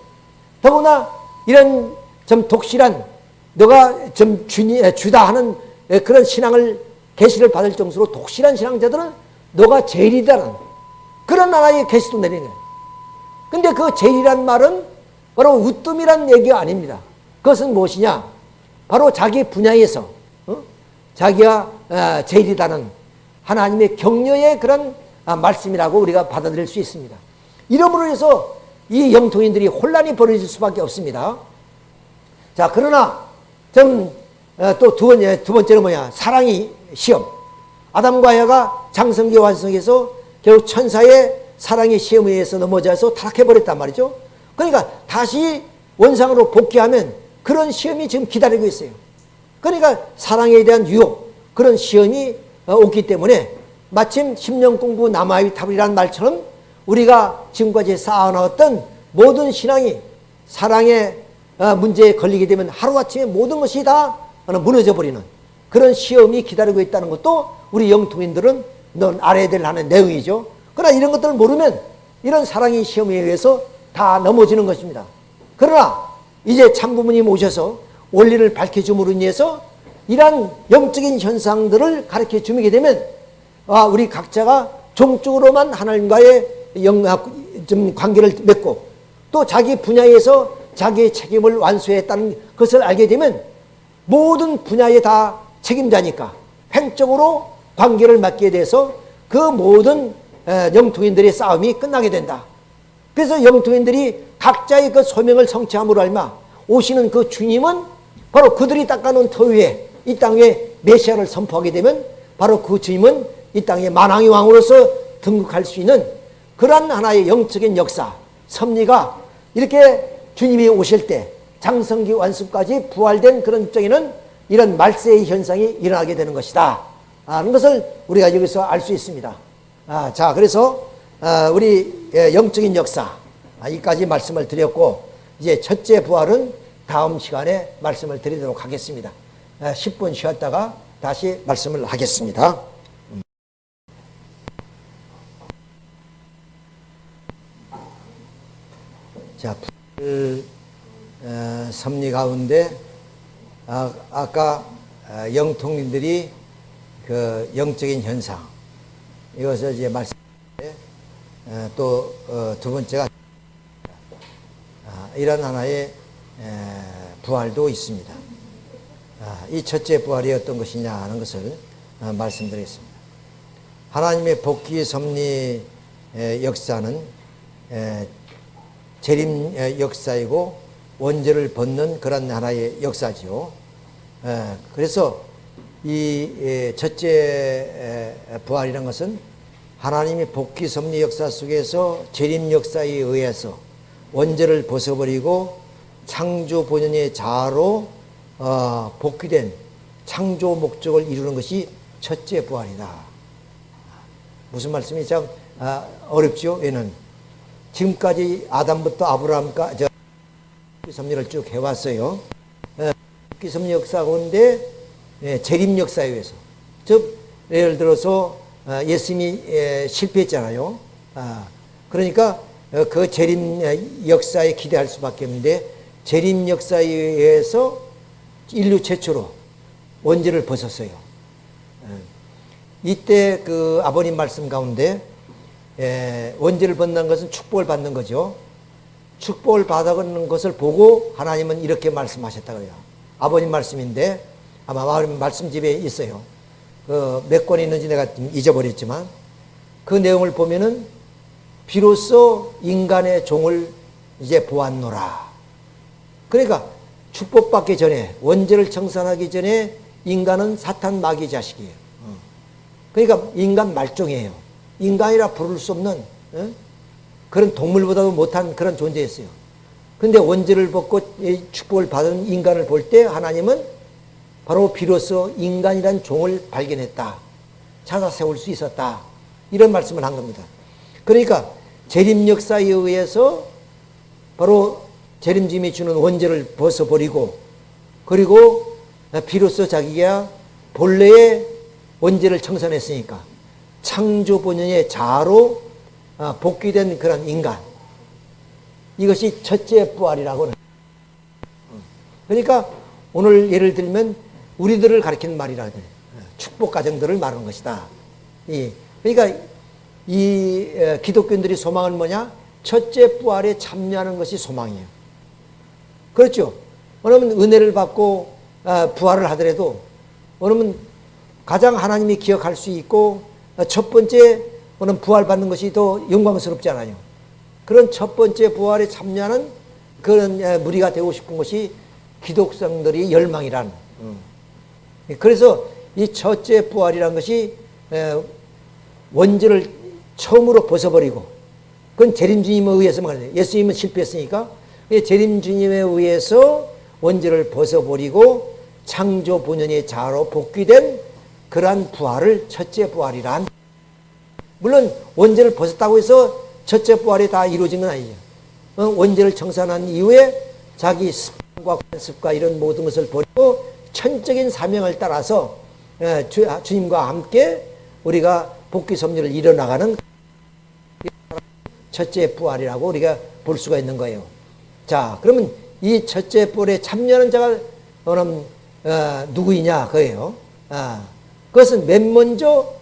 더구나 이런 좀 독실한 너가 좀 주니, 주다 하는 그런 신앙을 계시를 받을 정도로 독실한 신앙자들은 너가 제일이다는 그런 나라의 계시도 거예요. 근데 그 제일이란 말은 바로 우뜸이란 얘기가 아닙니다. 그것은 무엇이냐? 바로 자기 분야에서 어? 자기가 어, 제일이다는 하나님의 격려의 그런 아, 말씀이라고 우리가 받아들일 수 있습니다. 이러므로 해서 이 영통인들이 혼란이 벌어질 수밖에 없습니다. 자, 그러나 좀 또두 어, 번째, 두 번째는 뭐냐? 사랑이 시험. 아담과 야가 장성기 완성해서 결국 천사의 사랑의 시험에 의해서 넘어져서 타락해버렸단 말이죠. 그러니까 다시 원상으로 복귀하면 그런 시험이 지금 기다리고 있어요. 그러니까 사랑에 대한 유혹, 그런 시험이 어, 오기 때문에 마침 10년 공부 나무아미타불이라는 말처럼 우리가 지금까지 쌓아놓았던 모든 신앙이 사랑의 어, 문제에 걸리게 되면 하루아침에 모든 것이 다 무너져 버리는 그런 시험이 기다리고 있다는 것도 우리 영통인들은 넌 알아야 될 하는 내용이죠. 그러나 이런 것들을 모르면 이런 사랑의 시험에 의해서 다 넘어지는 것입니다. 그러나 이제 참부모님 오셔서 원리를 밝혀줌으로 인해서 이러한 영적인 현상들을 가르쳐 주게 되면 아, 우리 각자가 종적으로만 하나님과의 영, 좀 관계를 맺고 또 자기 분야에서 자기의 책임을 완수했다는 것을 알게 되면 모든 분야에 다 책임자니까 횡적으로 관계를 맡게 돼서 그 모든 영통인들의 싸움이 끝나게 된다. 그래서 영통인들이 각자의 그 소명을 성취함으로 알마 오시는 그 주님은 바로 그들이 닦아놓은 터 위에 이 땅에 메시아를 선포하게 되면 바로 그 주님은 이 땅에 만왕의 왕으로서 등극할 수 있는 그러한 하나의 영적인 역사, 섭리가 이렇게 주님이 오실 때 장성기 완수까지 부활된 그런 입장에는 이런 말세의 현상이 일어나게 되는 것이다. 하는 것을 우리가 여기서 알 수 있습니다. 아, 자, 그래서 아, 우리 예, 영적인 역사 아, 이까지 말씀을 드렸고 이제 첫째 부활은 다음 시간에 말씀을 드리도록 하겠습니다. 10분 아, 쉬었다가 다시 말씀을 하겠습니다. 자, 불, 어, 섭리 가운데 아, 아까 어, 영통님들이 그 영적인 현상 이것을 이제 말씀 어, 또두 어, 번째가 아, 이런 하나의 에, 부활도 있습니다. 아, 이 첫째 부활이 어떤 것이냐 하는 것을 어, 말씀드리겠습니다. 하나님의 복귀 섭리 역사는 재림 역사이고 원죄를 벗는 그런 하나의 역사죠. 그래서 이 첫째 부활이라는 것은 하나님이 복귀 섭리 역사 속에서 재림 역사에 의해서 원죄를 벗어버리고 창조 본연의 자아로 어, 복귀된 창조 목적을 이루는 것이 첫째 부활이다. 무슨 말씀이 참 아, 어렵죠? 얘는 지금까지 아담부터 아브라함까지 섭리를 쭉 해왔어요. 복귀 섭리 역사 가운데 예, 재림 역사에 의해서 즉 예를 들어서 어, 예수님이 실패했잖아요. 아, 그러니까 어, 그 재림 역사에 기대할 수밖에 없는데 재림 역사에 의해서 인류 최초로 원죄를 벗었어요. 예. 이때 그 아버님 말씀 가운데 예, 원죄를 벗는 것은 축복을 받는 거죠. 축복을 받아가는 것을 보고 하나님은 이렇게 말씀하셨다고요. 아버님 말씀인데 아마 말씀 집에 있어요. 그 몇 권이 있는지 내가 잊어버렸지만 그 내용을 보면은 비로소 인간의 종을 이제 보았노라. 그러니까 축복받기 전에 원죄를 청산하기 전에 인간은 사탄 마귀 자식이에요. 어. 그러니까 인간 말종이에요. 인간이라 부를 수 없는 어? 그런 동물보다도 못한 그런 존재였어요. 근데 원죄를 벗고 축복을 받은 인간을 볼 때 하나님은 바로 비로소 인간이란 종을 발견했다. 찾아 세울 수 있었다. 이런 말씀을 한 겁니다. 그러니까 재림 역사에 의해서 바로 재림짐이 주는 원죄를 벗어버리고 그리고 비로소 자기가 본래의 원죄를 청산했으니까 창조 본연의 자아로 어, 복귀된 그런 인간 이것이 첫째 부활이라고 그러니까 오늘 예를 들면 우리들을 가리키는 말이라 축복 가정들을 말하는 것이다. 그러니까 이 기독교인들이 소망은 뭐냐? 첫째 부활에 참여하는 것이 소망이에요. 그렇죠? 왜냐하면 은혜를 받고 아, 부활을 하더라도 왜냐하면 가장 하나님이 기억할 수 있고 첫 번째 그는 부활받는 것이 더 영광스럽잖아요. 그런 첫 번째 부활에 참여하는 그런 무리가 되고 싶은 것이 기독성들이 열망이란. 음. 그래서 이 첫째 부활이란 것이 원죄를 처음으로 벗어버리고 그건 재림주님에 의해서만 가는 예수님은 실패했으니까 재림주님에 의해서 원죄를 벗어버리고 창조 본연의 자로 복귀된 그러한 부활을 첫째 부활이란 물론 원죄를 벗었다고 해서 첫째 부활이 다 이루어진 건 아니죠. 어, 원죄를 청산한 이후에 자기 습관과 관습과 이런 모든 것을 버리고 천적인 사명을 따라서 예, 주, 주님과 함께 우리가 복귀 섭리를 이뤄나가는 첫째 부활이라고 우리가 볼 수가 있는 거예요. 자, 그러면 이 첫째 부활에 참여하는 자가 그럼 어, 누구이냐 그예요. 아, 그것은 맨 먼저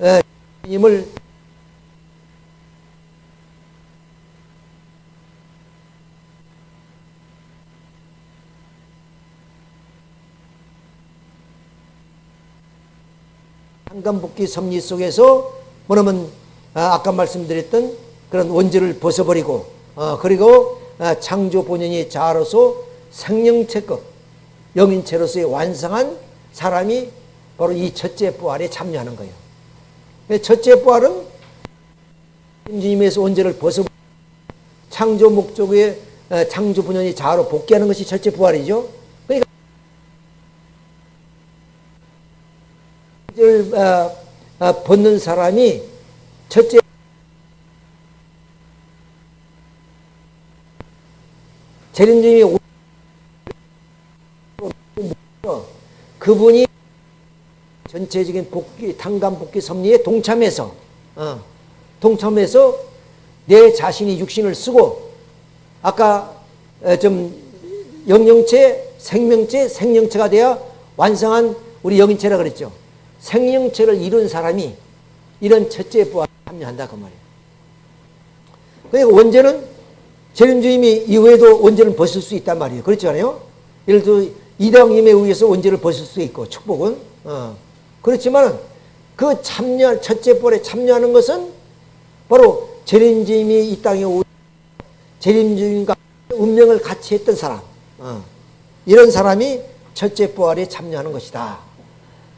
어, 주님을 한간복귀 섭리 속에서 뭐냐면 아, 아까 말씀드렸던 그런 원죄를 벗어버리고 어, 그리고 아, 창조 본연이 자로서 생명체급 영인체로서의 완성한 사람이 바로 이 첫째 부활에 참여하는 거예요. 첫째 부활은 주님에서 원죄를 벗어 창조 목적의 어, 창조 본연이 자로 복귀하는 것이 첫째 부활이죠. 그러니까 어, 어, 벗는 사람이 첫째 재림주님이 그분이 전체적인 복귀, 탄감 복귀 섭리에 동참해서, 어, 동참해서 내 자신이 육신을 쓰고, 아까 어, 좀 영영체, 생명체, 생명체가 되어 완성한 우리 영인체라 그랬죠. 생명체를 이룬 사람이 이런 첫째 부활에 참여한다 그 말이에요. 그러니까 원죄는 재림주님이 이후에도 원죄를 벗을 수 있단 말이에요. 그렇지 않아요? 예를 들어 이당님에 의해서 원죄를 벗을 수 있고 축복은 어. 그렇지만 그 참여 첫째 볼에 참여하는 것은 바로 재림주님이 이 땅에 오 재림주님과 운명을 같이 했던 사람 어. 이런 사람이 첫째 부활에 참여하는 것이다.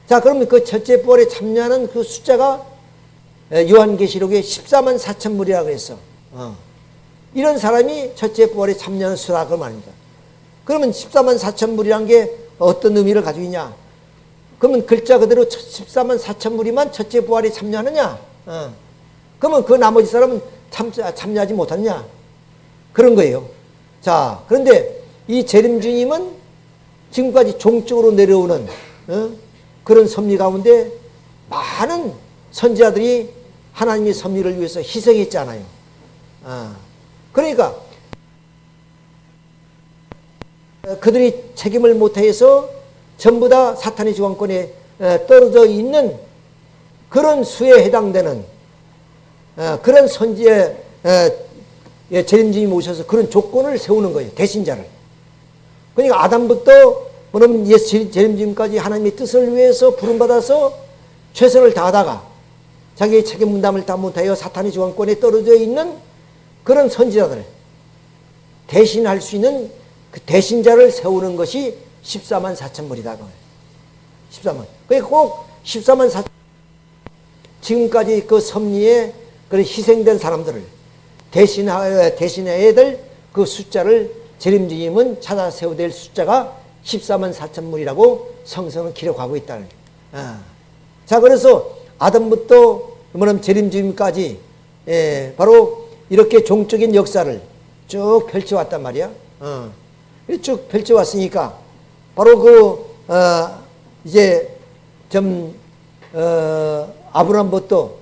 자 그러면 그 첫째 부활에 참여하는 그 숫자가 요한계시록에 14만 4천 물이라고 했어. 어. 이런 사람이 첫째 부활에 참여하는 수라 그 말입니다. 그러면 14만 4천 불이란 게 어떤 의미를 가지고 있냐? 그러면 글자 그대로 14만 4천 불이만 첫째 부활에 참여하느냐? 어. 그러면 그 나머지 사람은 참, 참여하지 못하느냐? 그런 거예요. 자, 그런데 이 재림주님은 지금까지 종적으로 내려오는 어? 그런 섭리 가운데 많은 선지자들이 하나님의 섭리를 위해서 희생했잖아요. 어. 그러니까 그들이 책임을 못해서 전부 다 사탄의 주관권에 떨어져 있는 그런 수에 해당되는 그런 선지의 재림주님이 오셔서 그런 조건을 세우는 거예요. 대신자를. 그러니까 아담부터 그럼 예수 재림주님까지 하나님의 뜻을 위해서 부름받아서 최선을 다하다가 자기의 책임 분담을 다 못하여 사탄의 주관권에 떨어져 있는 그런 선지자들 대신할 수 있는 그 대신자를 세우는 것이 14만 4천 불이다. 14만. 그러니까 꼭 14만 4천 지금까지 그 섭리에 그 희생된 사람들을 대신하여 대신해야 될 그 숫자를 재림주님은 찾아 세워야 될 숫자가 14만 4천 물이라고 성서는 기록하고 있다는 아. 자 그래서 아담부터 뭐냐면 재림주님까지 예, 바로 이렇게 종적인 역사를 쭉 펼쳐왔단 말이야. 어. 쭉 펼쳐왔으니까 바로 그 어, 이제 좀 어, 아브람부터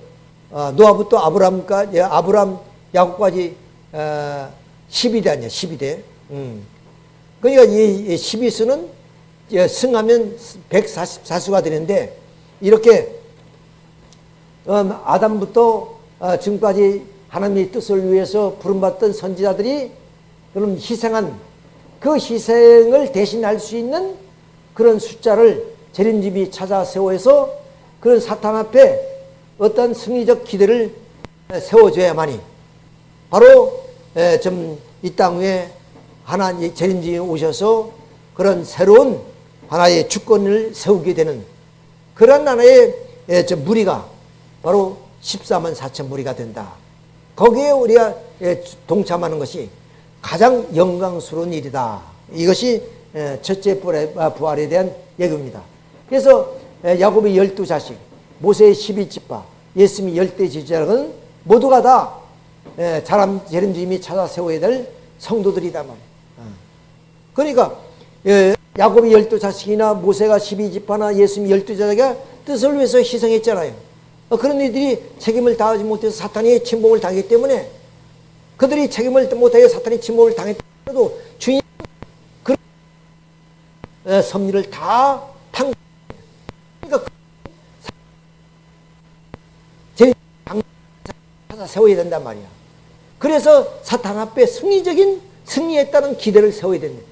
어, 노아부터 아브람까지 아브람 야곱까지 어, 12대 아니야 12대. 음. 그러니까 이 12수는 승하면 144수가 되는데 이렇게 어, 아담부터 어, 지금까지 하나님의 뜻을 위해서 부름받던 선지자들이 그럼 희생한 그 희생을 대신할 수 있는 그런 숫자를 재림집이 찾아 세워서 그런 사탄 앞에 어떤 승리적 기대를 세워줘야만이 바로 좀 이 땅 위에 하나님 재림집이 오셔서 그런 새로운 하나의 주권을 세우게 되는 그런 하나의 무리가 바로 14만 4천 무리가 된다. 거기에 우리가 예, 동참하는 것이 가장 영광스러운 일이다. 이것이 예, 첫째 아, 부활에 대한 예고입니다. 그래서 예, 야곱의 열두 자식, 모세의 십이 지파, 예수님의 열대 지자는 모두가 다 자람 재림주님이 찾아 세워야 될 성도들이다. 어. 그러니까 야곱이 열두 자식이나 모세가 십이 지파나 예수님이 열두 자식이 뜻을 위해서 희생했잖아요. 어, 그런 이들이 책임을 다하지 못해서 사탄이 침범을 당했기 때문에 그들이 책임을 못하여 사탄이 침범을 당했더라도 주인 그 섭리를 다 탕. 그러니까 제 찾아 세워야 된단 말이야. 그래서 사탄 앞에 승리적인 승리했다는 기대를 세워야 된다.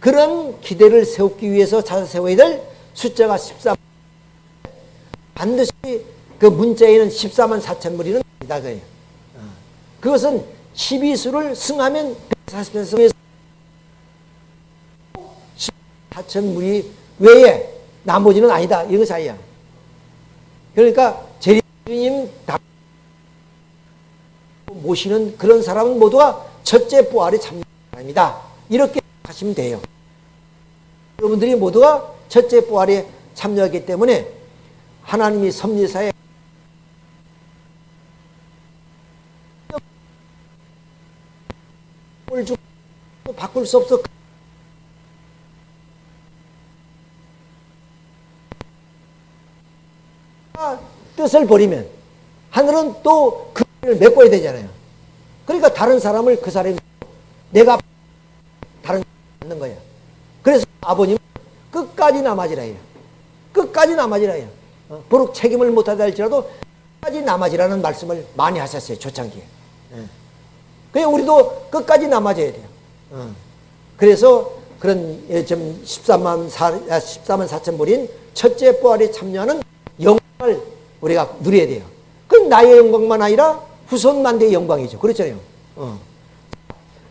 그런 기대를 세우기 위해서 찾아 세워야 될 숫자가 14. 반드시 그 문자에는 14만 4천 무리는 아니다 그예요. 어. 그것은 12수를 승하면 140에서 4천 무리 외에 나머지는 아니다. 이거 사이야. 그러니까 재림님 모시는 그런 사람은 모두가 첫째 부활에 사람이다. 이렇게 하시면 돼요. 여러분들이 모두가 첫째 부활에 참여하기 때문에 하나님이 섭리사에 바꿀 수 없어. 뜻을 버리면 하늘은 또 그를 메꿔야 되잖아요. 그러니까 다른 사람을 그 사람이 내가 다른 사람 거야. 그래서 아버님 끝까지 남아지라 해요. 끝까지 남아지라 해요. 어? 비록 책임을 못하다 할지라도 끝까지 남아지라는 말씀을 많이 하셨어요. 초창기에. 예. 그냥 우리도 끝까지 남아져야 돼요. 어. 그래서 그런 예, 좀 13만 4, 14만 4천 불인 첫째 부활에 참여하는 영광을 우리가 누려야 돼요. 그건 나의 영광만 아니라 후손 만대의 영광이죠. 그렇잖아요. 어.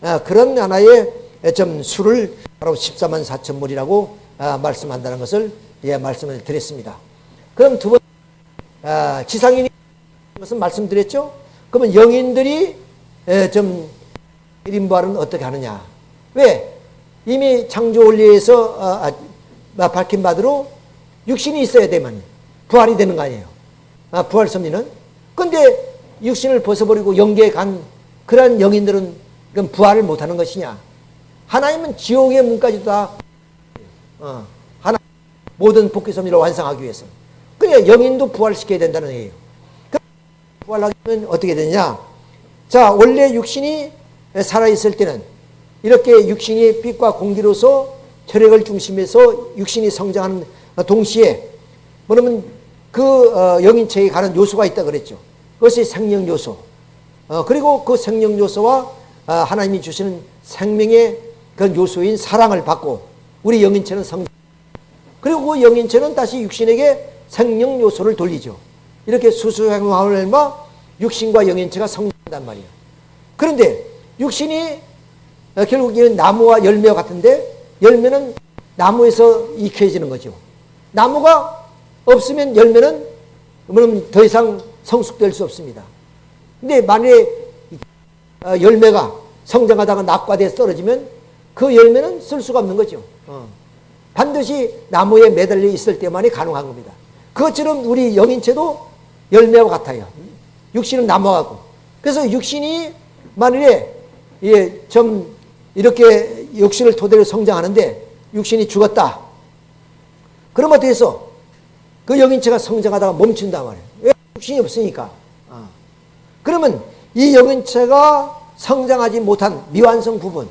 아, 그런 하나의 좀 수를 바로 14만 4천 물이라고 아, 말씀한다는 것을 예, 말씀을 드렸습니다. 그럼 두 번, 아, 지상인이 것은 말씀드렸죠? 그러면 영인들이 에, 좀 1인 부활은 어떻게 하느냐? 왜? 이미 창조 원리에서 어, 아, 아, 밝힌 바대로 육신이 있어야 되면 부활이 되는 거 아니에요. 아, 부활 섭리는. 근데 육신을 벗어버리고 영계에 간 그러한 영인들은 그럼 부활을 못하는 것이냐? 하나님은 지옥의 문까지도 다 어, 하나 모든 복귀 섭리를 완성하기 위해서. 그러니까 영인도 부활시켜야 된다는 얘기예요. 부활하면 어떻게 되냐? 자, 원래 육신이 살아있을 때는 이렇게 육신이 빛과 공기로서 혈액을 중심해서 육신이 성장하는 동시에 뭐냐면 그 어, 영인체에 가는 요소가 있다 그랬죠. 그것이 생명 요소. 어, 그리고 그 생명 요소와 어, 하나님이 주시는 생명의 그 요소인 사랑을 받고 우리 영인체는 성 그리고 그 영인체는 다시 육신에게 생명 요소를 돌리죠. 이렇게 수수행함을 육신과 영인체가 성장 한단 말이에요. 그런데 육신이 어, 결국에는 나무와 열매와 같은데 열매는 나무에서 익혀지는 거죠. 나무가 없으면 열매는 더 이상 성숙될 수 없습니다. 근데 만약에 어, 열매가 성장하다가 낙과돼서 떨어지면 그 열매는 쓸 수가 없는 거죠. 어. 반드시 나무에 매달려 있을 때만이 가능한 겁니다. 그것처럼 우리 영인체도 열매와 같아요. 육신은 나무하고. 그래서 육신이 만일에 예, 좀 이렇게 육신을 토대로 성장하는데 육신이 죽었다. 그럼 어떻게 해서 그 영인체가 성장하다가 멈춘단 말이에요. 왜? 육신이 없으니까. 어. 그러면 이 영인체가 성장하지 못한 미완성 부분,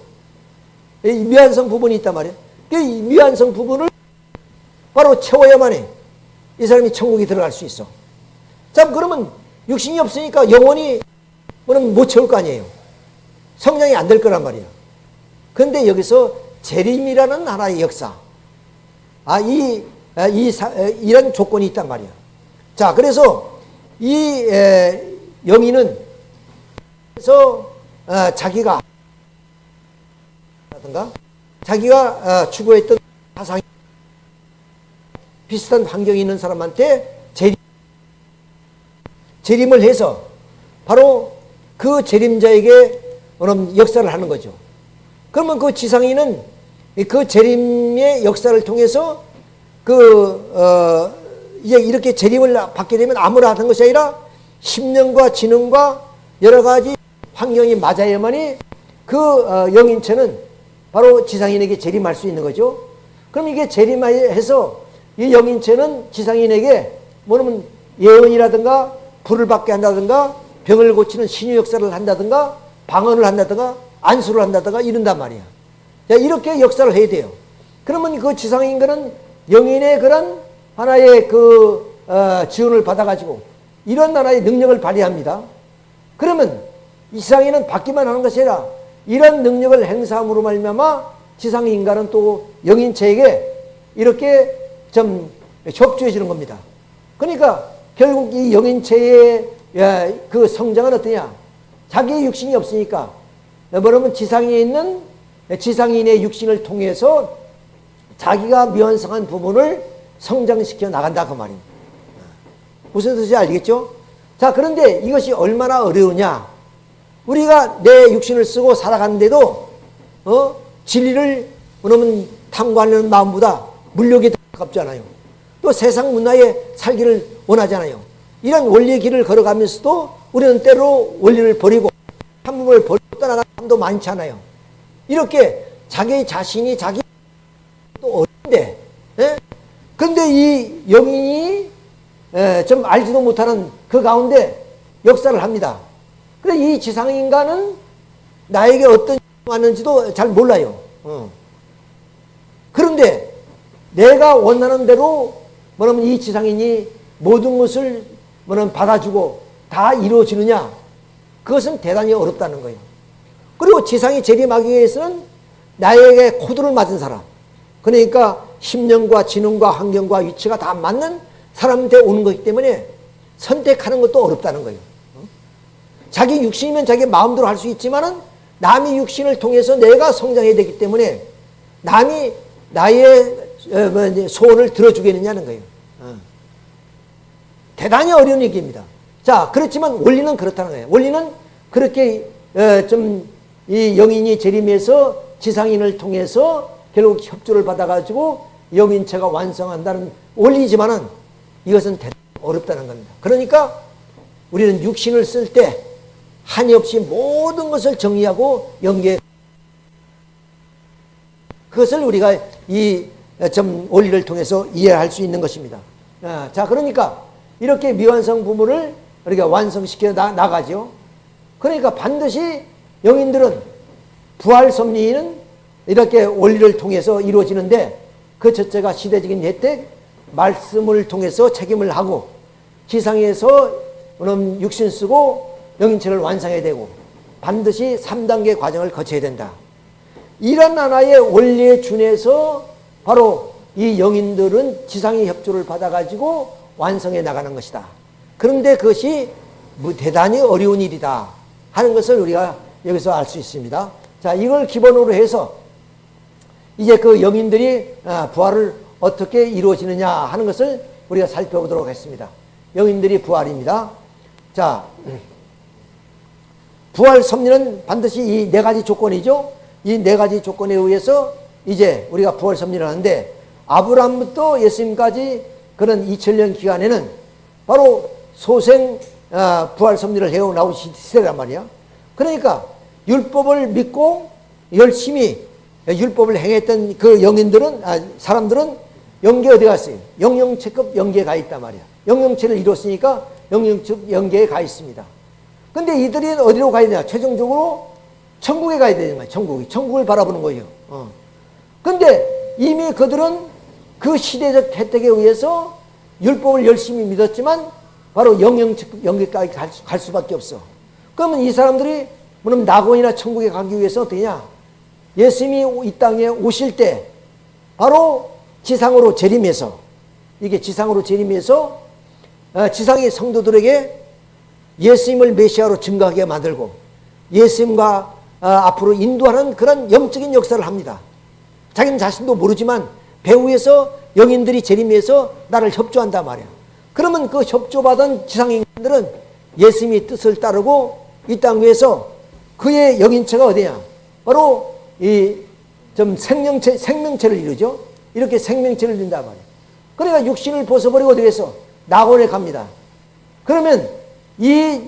이 미완성 부분이 있단 말이에요. 그이 미완성 부분을 바로 채워야만 해. 이 사람이 천국에 들어갈 수 있어. 자, 그러면 육신이 없으니까 영원히 뭐는 못 채울 거 아니에요. 성장이 안 될 거란 말이에요. 그런데 여기서 재림이라는 하나의 역사. 아, 이, 아, 이, 이런 조건이 있단 말이에요. 자, 그래서 이 에, 영인은 그래서 어, 자기가 라든가 자기가 어, 추구했던 사상이 비슷한 환경이 있는 사람한테 재림, 재림을 해서 바로 그 재림자에게 역사를 하는 거죠. 그러면 그 지상인은 그 재림의 역사를 통해서 그, 어, 이제 이렇게 재림을 받게 되면 아무나 하는 것이 아니라 심령과 지능과 여러 가지 환경이 맞아야만이 그 어, 영인체는 바로 지상인에게 재림할 수 있는 거죠. 그럼 이게 재림해서 이 영인체는 지상인에게 뭐냐면 예언이라든가 불을 받게 한다든가 병을 고치는 신유 역사를 한다든가 방언을 한다든가 안수를 한다든가 이런단 말이야. 자, 이렇게 역사를 해야 돼요. 그러면 그 지상인간은 영인의 그런 하나의 그 어, 지원을 받아가지고 이런 하나의 능력을 발휘합니다. 그러면 이상인은 받기만 하는 것이 아니라 이런 능력을 행사함으로 말미암아 지상 인간은 또 영인체에게 이렇게 좀 협조해 주는 겁니다. 그러니까 결국 이 영인체의 그 성장은 어떠냐? 자기의 육신이 없으니까 뭐냐면 지상에 있는 지상인의 육신을 통해서 자기가 미완성한 부분을 성장시켜 나간다 그 말입니다. 무슨 뜻인지 알겠죠? 자 그런데 이것이 얼마나 어려우냐? 우리가 내 육신을 쓰고 살아가는데도 어? 진리를 그러면 탐구하는 마음보다 물욕이 더 가깝잖아요. 또 세상 문화에 살기를 원하잖아요. 이런 원리의 길을 걸어가면서도 우리는 때로 원리를 버리고 한몸을 버리고 떠나가는 사람도 많잖아요. 이렇게 자기 자신이 자기 또 어린데 예? 근데 이 영인이 예, 좀 알지도 못하는 그 가운데 역사를 합니다. 그래 이 지상인간은 나에게 어떤 하는지도 잘 몰라요. 어. 그런데 내가 원하는 대로 뭐냐면 이 지상인이 모든 것을 뭐냐면 받아주고 다 이루어지느냐 그것은 대단히 어렵다는 거예요. 그리고 지상이 재림하기 위해서는 나에게 코드를 맞은 사람 그러니까 심령과 지능과 환경과 위치가 다 맞는 사람한테 오는 것이기 때문에 선택하는 것도 어렵다는 거예요. 자기 육신이면 자기 마음대로 할 수 있지만은 남의 육신을 통해서 내가 성장해야 되기 때문에 남이 나의 어, 뭐 소원을 들어주겠느냐는 거예요. 어. 대단히 어려운 얘기입니다. 자, 그렇지만 원리는 그렇다는 거예요. 원리는 그렇게 어, 좀이 영인이 재림해서 지상인을 통해서 결국 협조를 받아가지고 영인체가 완성한다는 원리지만은 이것은 어렵다는 겁니다. 그러니까 우리는 육신을 쓸 때 한이 없이 모든 것을 정리하고 연계 그것을 우리가 이점 원리를 통해서 이해할 수 있는 것입니다. 아, 자, 그러니까 이렇게 미완성 부분을 우리가 완성시켜 나, 나가죠. 그러니까 반드시 영인들은 부활 섭리는 이렇게 원리를 통해서 이루어지는데 그 첫째가 시대적인 혜택, 말씀을 통해서 책임을 하고 지상에서 육신 쓰고 영인체를 완성해야 되고 반드시 3단계 과정을 거쳐야 된다. 이런 하나의 원리에 준해서 바로 이 영인들은 지상의 협조를 받아가지고 완성해 나가는 것이다. 그런데 그것이 뭐 대단히 어려운 일이다 하는 것을 우리가 여기서 알 수 있습니다. 자, 이걸 기본으로 해서 이제 그 영인들이 아, 부활을 어떻게 이루어지느냐 하는 것을 우리가 살펴보도록 하겠습니다. 영인들이 부활입니다. 자, 부활 섭리는 반드시 이 네 가지 조건이죠. 이 네 가지 조건에 의해서 이제 우리가 부활 섭리를 하는데 아브라함부터 예수님까지 그런 2000년 기간에는 바로 소생 아, 부활 섭리를 해오 나온 시대란 말이야. 그러니까 율법을 믿고 열심히 율법을 행했던 그 영인들은 아, 사람들은 영계 어디 갔어요? 영영체급 영계에 가 있단 말이야. 영영체를 이뤘으니까 영영체 영계에 가 있습니다. 근데 이들이 어디로 가야 되냐? 최종적으로 천국에 가야 되는 거야. 천국이. 천국을 바라보는 거예요. 어. 근데 이미 그들은 그 시대적 혜택에 의해서 율법을 열심히 믿었지만 바로 영영체급 영계까지 갈, 수, 갈 수밖에 없어. 그러면 이 사람들이 뭐냐면 낙원이나 천국에 가기 위해서 어떠냐? 예수님이 이 땅에 오실 때 바로 지상으로 재림해서 이게 지상으로 재림해서 어, 지상의 성도들에게 예수님을 메시아로 증거하게 만들고 예수님과 어, 앞으로 인도하는 그런 영적인 역사를 합니다. 자기는 자신도 모르지만 배후에서 영인들이 재림해서 나를 협조한단 말이야. 그러면 그 협조받은 지상인들은 예수님의 뜻을 따르고 이 땅 위에서 그의 영인체가 어디냐? 바로 이 좀 생명체, 생명체를 이루죠. 이렇게 생명체를 이룬단 말이에요. 그러니까 육신을 벗어버리고 어디 에서 낙원에 갑니다. 그러면 이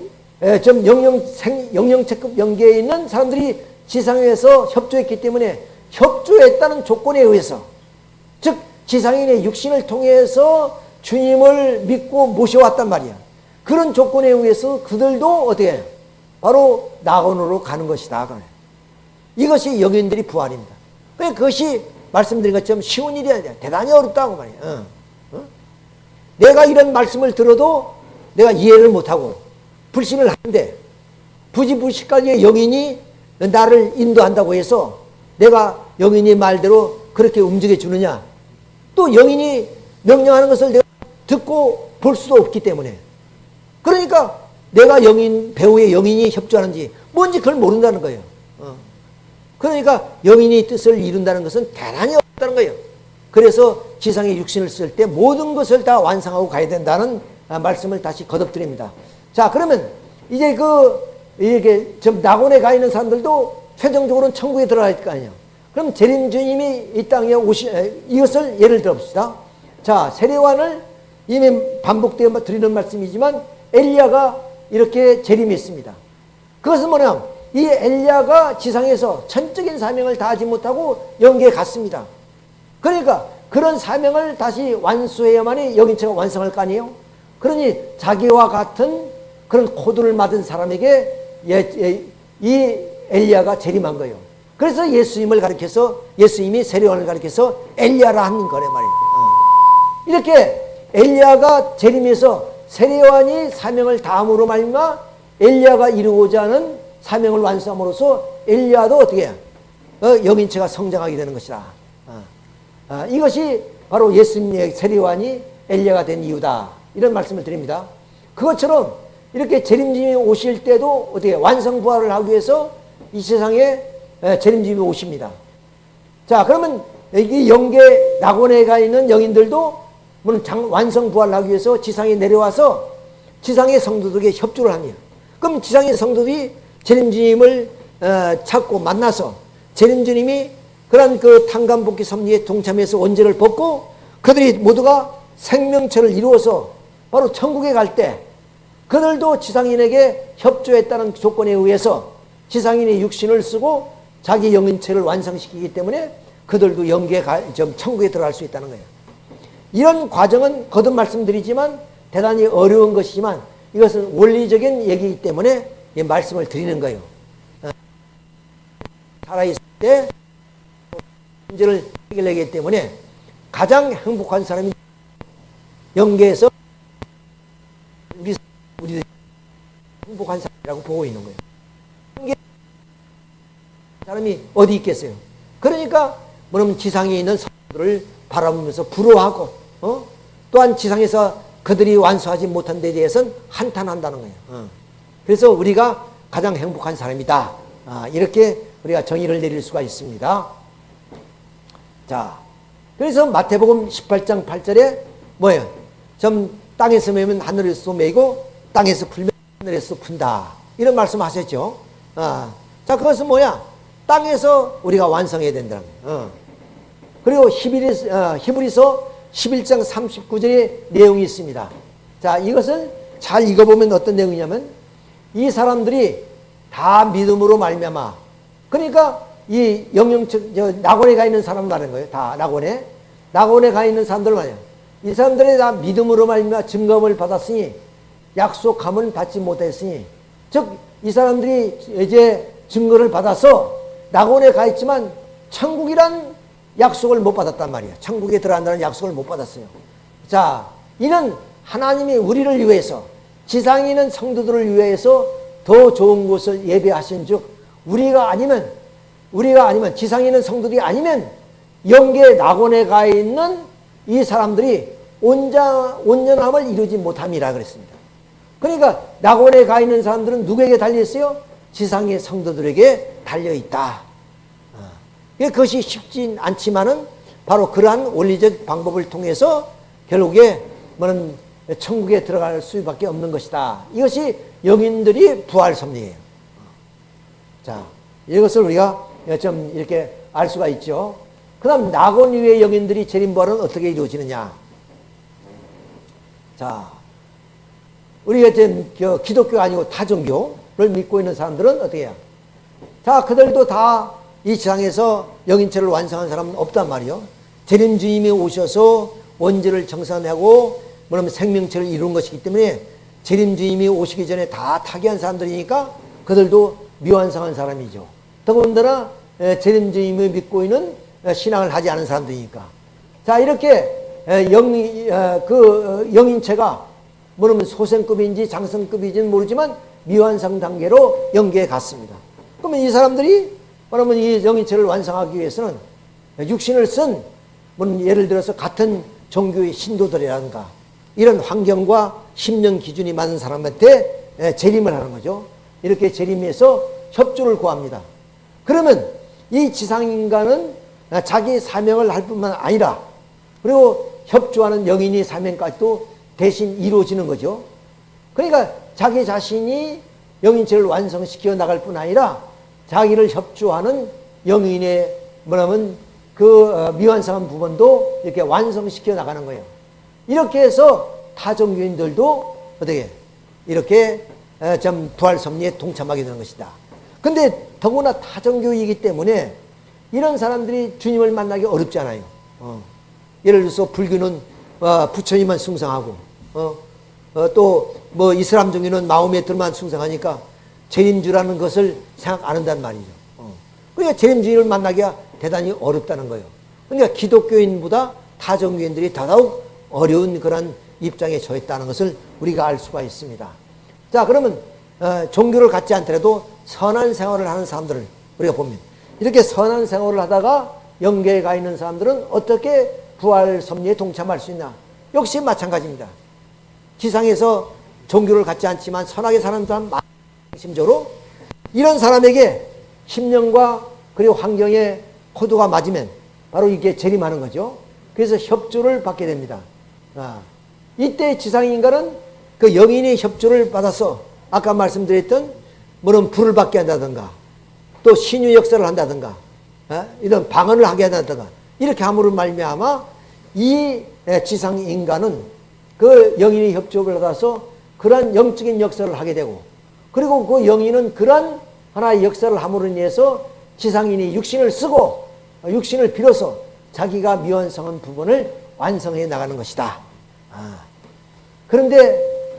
좀 영영 생 영영체급 영계에 있는 사람들이 지상에서 협조했기 때문에 협조했다는 조건에 의해서 즉 지상인의 육신을 통해서 주님을 믿고 모셔왔단 말이야. 그런 조건에 의해서 그들도 어떻게 해요? 바로 낙원으로 가는 것이다. 이것이 영인들이 부활입니다. 그것이 말씀드린 것처럼 쉬운 일이 아니라 대단히 어렵다고 말이에요. 어. 어? 내가 이런 말씀을 들어도 내가 이해를 못하고 불신을 하는데 부지불식까지 영인이 나를 인도한다고 해서 내가 영인이 말대로 그렇게 움직여 주느냐 또 영인이 명령하는 것을 내가 듣고 볼 수도 없기 때문에 그러니까 내가 영인 배우의 영인이 협조하는지 뭔지 그걸 모른다는 거예요. 어. 그러니까 영인이 뜻을 이룬다는 것은 대단히 어렵다는 거예요. 그래서 지상의 육신을 쓸 때 모든 것을 다 완성하고 가야 된다는 아, 말씀을 다시 거듭드립니다. 자, 그러면 이제 그 이렇게 좀 낙원에 가 있는 사람들도 최종적으로는 천국에 들어갈 거 아니에요. 그럼 재림 주님이 이 땅에 오시 이것을 예를 들어 봅시다. 자, 세례관을 이미 반복되어 드리는 말씀이지만 엘리야가 이렇게 재림했습니다. 그것은 뭐냐? 이 엘리야가 지상에서 전적인 사명을 다하지 못하고 영계에 갔습니다. 그러니까 그런 사명을 다시 완수해야만이 여긴체가 완성할 거 아니에요? 그러니 자기와 같은 그런 코드를 맞은 사람에게 예, 예, 이 엘리야가 재림한 거예요. 그래서 예수님을 가리켜서 예수님이 세례원을 가리켜서 엘리야라 하는 거래 말이에요. 어. 이렇게 엘리야가 재림해서 세례원이 사명을 다함으로 말미암아 엘리야가 이루고자 하는 사명을 완수함으로써 엘리야도 어떻게 해? 어, 영인체가 성장하게 되는 것이다. 어. 어, 이것이 바로 예수님의 세례관이 엘리야가 된 이유다. 이런 말씀을 드립니다. 그것처럼 이렇게 재림주님이 오실 때도 어떻게 완성 부활을 하기 위해서 이 세상에 재림주님이 오십니다. 자, 그러면 이 영계 낙원에 가 있는 영인들도 완성 부활을 하기 위해서 지상에 내려와서 지상의 성도들에게 협조를 합니다. 그럼 지상의 성도들이 재림주님을 어, 찾고 만나서 재림주님이 그런 그 탕감복귀 섭리에 동참해서 원죄를 벗고 그들이 모두가 생명체를 이루어서 바로 천국에 갈 때 그들도 지상인에게 협조했다는 조건에 의해서 지상인의 육신을 쓰고 자기 영인체를 완성시키기 때문에 그들도 영계 좀 천국에 들어갈 수 있다는 거예요. 이런 과정은 거듭 말씀드리지만 대단히 어려운 것이지만 이것은 원리적인 얘기이기 때문에 이 말씀을 드리는 거예요. 어, 살아있을 때 문제를 해결하기 때문에 가장 행복한 사람이 영계에서 우리 우리 행복한 사람이라고 보고 있는 거예요. 사람이 어디 있겠어요? 그러니까 뭐냐면 지상에 있는 사람들을 바라보면서 부러워하고 어? 또한 지상에서 그들이 완수하지 못한 데 대해서는 한탄한다는 거예요. 어. 그래서 우리가 가장 행복한 사람이다. 아, 이렇게 우리가 정의를 내릴 수가 있습니다. 자, 그래서 마태복음 18장 8절에 뭐예요? 좀 땅에서 매면 하늘에서 매고 땅에서 풀면 하늘에서 푼다. 이런 말씀 하셨죠? 아, 자, 그것은 뭐야? 땅에서 우리가 완성해야 된다는 거예요. 어. 그리고 히브리서, 어, 히브리서 11장 39절의 내용이 있습니다. 자, 이것을 잘 읽어보면 어떤 내용이냐면 이 사람들이 다 믿음으로 말미암아 그러니까 이 영영적 저 낙원에 가 있는 사람 말하는 거예요. 다 낙원에 낙원에 가 있는 사람들 말이에요. 이 사람들이 다 믿음으로 말미암아 증거를 받았으니 약속함은 받지 못했으니 즉 이 사람들이 이제 증거를 받아서 낙원에 가 있지만 천국이란 약속을 못 받았단 말이야. 천국에 들어간다는 약속을 못 받았어요. 자, 이는 하나님이 우리를 위해서 지상에 있는 성도들을 위해서 더 좋은 곳을 예배하신 즉 우리가 아니면 우리가 아니면 지상에 있는 성도들이 아니면 영계 낙원에 가 있는 이 사람들이 온자, 온전함을 이루지 못함이라 그랬습니다. 그러니까 낙원에 가 있는 사람들은 누구에게 달려있어요? 지상의 성도들에게 달려있다. 그것이 쉽진 않지만은 바로 그러한 원리적 방법을 통해서 결국에 뭐는 천국에 들어갈 수밖에 없는 것이다. 이것이 영인들이 부활 섭리예요. 자, 이것을 우리가 좀 이렇게 알 수가 있죠. 그 다음, 낙원 위의 영인들이 재림부활은 어떻게 이루어지느냐. 자, 우리가 지금 기독교 아니고 타종교를 믿고 있는 사람들은 어떻게 해요? 자, 그들도 다 이 지상에서 영인체를 완성한 사람은 없단 말이요. 재림 주님이 오셔서 원죄를 정산하고 뭐냐면 생명체를 이룬 것이기 때문에 재림 주님이 오시기 전에 다 타계한 사람들이니까 그들도 미완성한 사람이죠. 더군다나 재림 주님을 믿고 있는 신앙을 하지 않은 사람들이니까. 자, 이렇게 영, 그 영인체가 뭐냐면 소생급인지 장성급인지는 모르지만 미완성 단계로 연계에 갔습니다. 그러면 이 사람들이 그러면 이 영인체를 완성하기 위해서는 육신을 쓴 예를 들어서 같은 종교의 신도들이라든가 이런 환경과 심령 기준이 맞는 사람한테 재림을 하는 거죠. 이렇게 재림해서 협조를 구합니다. 그러면 이 지상인간은 자기 사명을 할 뿐만 아니라 그리고 협조하는 영인의 사명까지도 대신 이루어지는 거죠. 그러니까 자기 자신이 영인체를 완성시켜 나갈 뿐 아니라 자기를 협조하는 영인의 뭐냐면 그 어, 미완성한 부분도 이렇게 완성시켜 나가는 거예요. 이렇게 해서 타종 교인들도 어떻게 이렇게 어, 좀 부활 섭리에 동참하게 되는 것이다. 근데 더구나 타종교이기 때문에 이런 사람들이 주님을 만나기 어렵잖아요. 어. 예를 들어서 불교는 어, 부처님만 숭상하고 어, 어, 또뭐 이슬람 종교는 마음에 들만 숭상하니까 재림주라는 것을 생각 안 한단 말이죠. 어. 그러니까 재림주를 만나기가 대단히 어렵다는 거예요. 그러니까 기독교인보다 타종교인들이 더더욱 어려운 그런 입장에 처했다는 것을 우리가 알 수가 있습니다. 자, 그러면 어, 종교를 갖지 않더라도 선한 생활을 하는 사람들을 우리가 보면 이렇게 선한 생활을 하다가 영계에 가 있는 사람들은 어떻게 부활 섭리에 동참할 수 있나? 역시 마찬가지입니다. 지상에서 종교를 갖지 않지만 선하게 사는 사람 심적으로 이런 사람에게 심령과 그리고 환경에 코드가 맞으면 바로 이게 재림하는 거죠. 그래서 협조를 받게 됩니다. 아, 이때 지상인간은 그 영인의 협조를 받아서 아까 말씀드렸던 뭐는 불을 받게 한다든가 또 신유 역사를 한다든가 아, 이런 방언을 하게 한다든가 이렇게 함으로 말미암아 이 지상인간은 그 영인의 협조를 받아서 그러한 영적인 역사를 하게 되고 그리고 그 영인은 그러한 하나의 역사를 함으로 인해서 지상인이 육신을 쓰고 육신을 빌어서 자기가 미완성한 부분을 완성해 나가는 것이다. 아. 그런데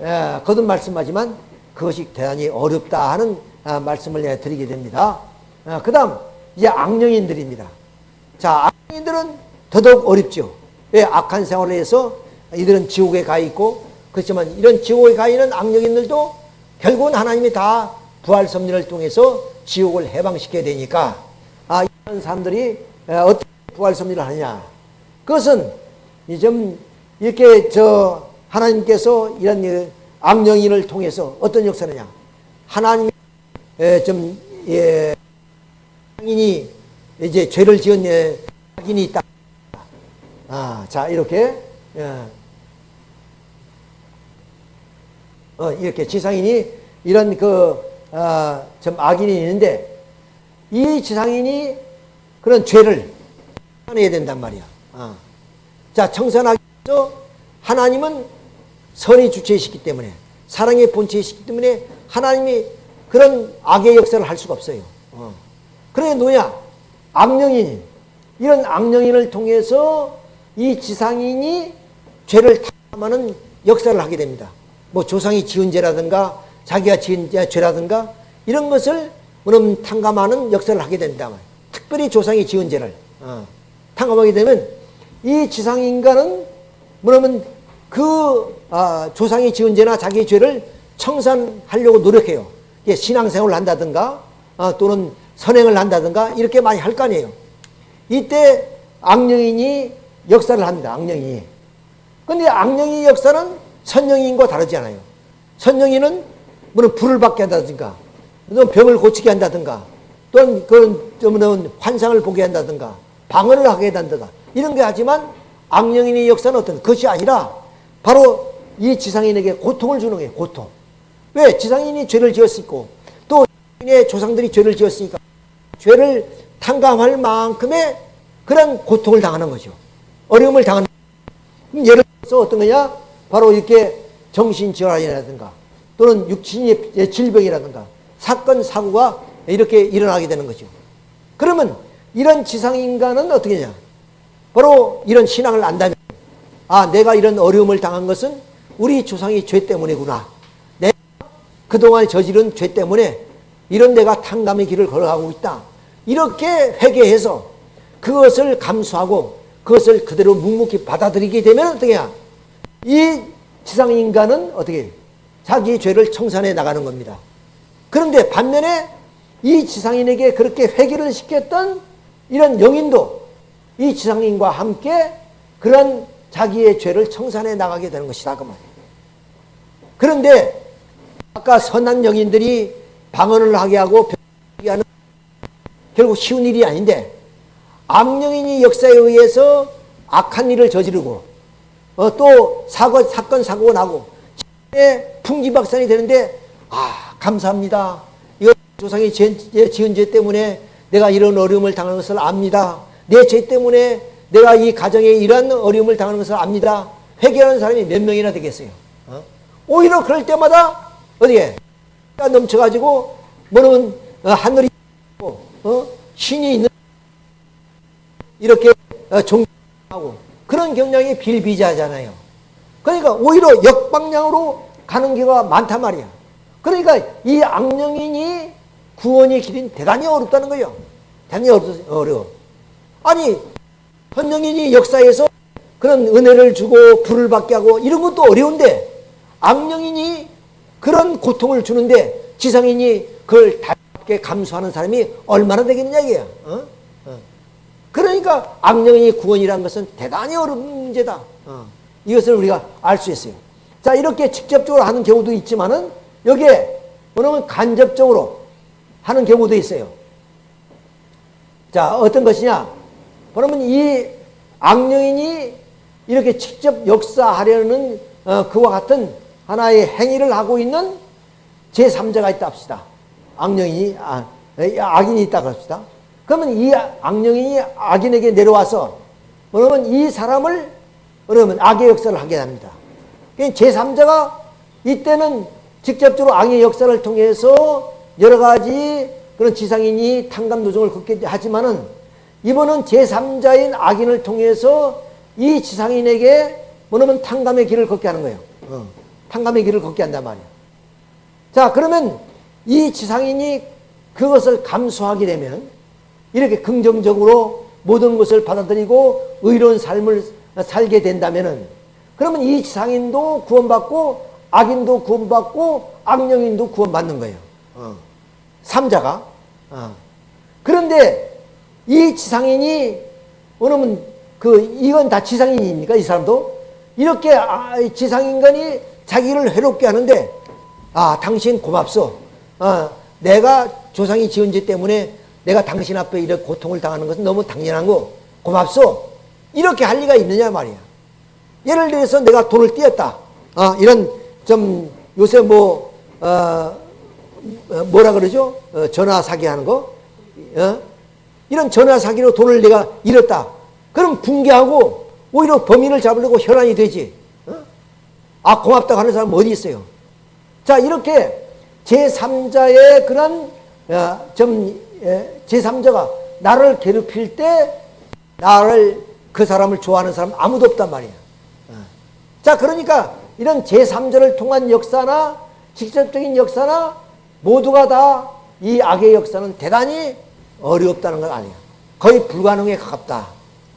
에, 거듭 말씀하지만 그것이 대단히 어렵다 하는 아, 말씀을 드리게 됩니다. 아, 그 다음 이제 악령인들입니다. 자 악령인들은 더더욱 어렵죠. 왜 악한 생활을 해서 이들은 지옥에 가 있고 그렇지만 이런 지옥에 가 있는 악령인들도 결국은 하나님이 다 부활 섭리를 통해서 지옥을 해방시켜야 되니까 아 이런 사람들이 어떻게 부활 섭리를 하느냐 그것은 좀 이렇게 저 하나님께서 이런 악령인을 통해서 어떤 역사느냐 하나님이 좀 예, 인이 이제 죄를 지은 악인이 있다. 아, 자 이렇게 예. 어, 이렇게 지상인이 이런 그, 어, 좀 악인이 있는데 이 지상인이 그런 죄를 청산해야 된단 말이야. 어. 자, 청산하기 위해서 하나님은 선의 주체이시기 때문에 사랑의 본체이시기 때문에 하나님이 그런 악의 역사를 할 수가 없어요. 어. 그래 누야 악령인 이런 악령인을 통해서 이 지상인이 죄를 탐하는 역사를 하게 됩니다. 뭐 조상이 지은 죄라든가 자기가 지은 죄라든가 이런 것을 그럼 탕감하는 역사를 하게 된다. 특별히 조상이 지은 죄를 어, 탕감하게 되면 이 지상인간은 뭐냐면 그 아, 조상이 지은 죄나 자기 죄를 청산하려고 노력해요. 신앙생활을 한다든가 어, 또는 선행을 한다든가 이렇게 많이 할 거 아니에요. 이때 악령인이 역사를 합니다. 악령이. 근데 악령이 역사는 선영인과 다르지 않아요. 선영인은 물론 불을 받게 한다든가, 또 병을 고치게 한다든가, 또는 그런 환상을 보게 한다든가, 방언을 하게 한다든가, 이런 게 하지만 악령인의 역사는 어떤 것이 아니라 바로 이 지상인에게 고통을 주는 거예요. 고통. 왜? 지상인이 죄를 지었고 또의 조상들이 죄를 지었으니까 죄를 탕감할 만큼의 그런 고통을 당하는 거죠. 어려움을 당하는. 예를 들어서 어떤 거냐? 바로 이렇게 정신질환이라든가 또는 육신의 질병이라든가 사건, 사고가 이렇게 일어나게 되는 거죠. 그러면 이런 지상인간은 어떻게 하냐? 바로 이런 신앙을 안다면 아 내가 이런 어려움을 당한 것은 우리 조상의 죄 때문이구나. 내가 그동안 저지른 죄 때문에 이런 내가 탕감의 길을 걸어가고 있다. 이렇게 회개해서 그것을 감수하고 그것을 그대로 묵묵히 받아들이게 되면 어떻게 해야? 이 지상인간은 어떻게 자기 죄를 청산해 나가는 겁니다. 그런데 반면에 이 지상인에게 그렇게 회개를 시켰던 이런 영인도 이 지상인과 함께 그런 자기의 죄를 청산해 나가게 되는 것이다 그 말이에요. 그런데 아까 선한 영인들이 방언을 하게 하고 하는 결국 쉬운 일이 아닌데 악령인이 역사에 의해서 악한 일을 저지르고 어, 또 사고, 사건 사고가 나고 풍지박산이 되는데 아 감사합니다. 이거 조상이 지은 죄 때문에 내가 이런 어려움을 당하는 것을 압니다. 내 죄 때문에 내가 이 가정에 이런 어려움을 당하는 것을 압니다. 회개하는 사람이 몇 명이나 되겠어요. 어? 오히려 그럴 때마다 어디에 넘쳐가지고 뭐는 어, 하늘이 어? 신이 있는 이렇게 어, 종하고 그런 경향이 빌비자잖아요. 그러니까 오히려 역방향으로 가는 경우가 많단 말이야. 그러니까 이 악령인이 구원의 길은 대단히 어렵다는 거예요. 대단히 어려워. 아니 헌령인이 역사에서 그런 은혜를 주고 불을 받게 하고 이런 것도 어려운데 악령인이 그런 고통을 주는데 지상인이 그걸 답게 감수하는 사람이 얼마나 되겠느냐 이게요. 어? 어. 그러니까 악령인이 구원이라는 것은 대단히 어려운 문제다. 어. 이것을 우리가 알 수 있어요. 자 이렇게 직접적으로 하는 경우도 있지만은 여기에 뭐냐면 간접적으로 하는 경우도 있어요. 자 어떤 것이냐? 그러면 이 악령인이 이렇게 직접 역사하려는 어, 그와 같은 하나의 행위를 하고 있는 제3자가 있다 합시다. 악령인이, 아, 악인이 있다 합시다. 그러면 이 악령인이 악인에게 내려와서 그러면 이 사람을 그러면 악의 역사를 하게 합니다. 제3자가 이때는 직접적으로 악의 역사를 통해서 여러 가지 그런 지상인이 탕감 노정을 걷게 하지만은 이번은 제3자인 악인을 통해서 이 지상인에게 뭐냐면 탕감의 길을 걷게 하는 거예요. 어. 탕감의 길을 걷게 한단 말이야. 자, 그러면 이 지상인이 그것을 감수하게 되면 이렇게 긍정적으로 모든 것을 받아들이고 의로운 삶을 살게 된다면은 그러면 이 지상인도 구원받고 악인도 구원받고 악령인도 구원받는 거예요. 어. 삼자가. 어. 그런데 이 지상인이 그러면 그 이건 다 지상인입니까? 이 사람도 이렇게 아, 지상인간이 자기를 해롭게 하는데 아 당신 고맙소. 어, 내가 조상이 지은 죄 때문에 내가 당신 앞에 이렇게 고통을 당하는 것은 너무 당연한 거 고맙소. 이렇게 할 리가 있느냐 말이야. 예를 들어서 내가 돈을 띄었다. 어, 이런 좀 요새 뭐 어, 뭐라 그러죠? 어, 전화 사기 하는 거. 어? 이런 전화 사기로 돈을 내가 잃었다. 그럼 붕괴하고 오히려 범인을 잡으려고 혈안이 되지. 어? 아 고맙다고 하는 사람 어디 있어요? 자 이렇게 제3자의 그런 어, 좀 예, 제3자가 나를 괴롭힐 때 나를 그 사람을 좋아하는 사람 아무도 없단 말이야. 어. 자 그러니까 이런 제3자를 통한 역사나 직접적인 역사나 모두가 다 이 악의 역사는 대단히 어렵다는 건 아니야. 거의 불가능에 가깝다.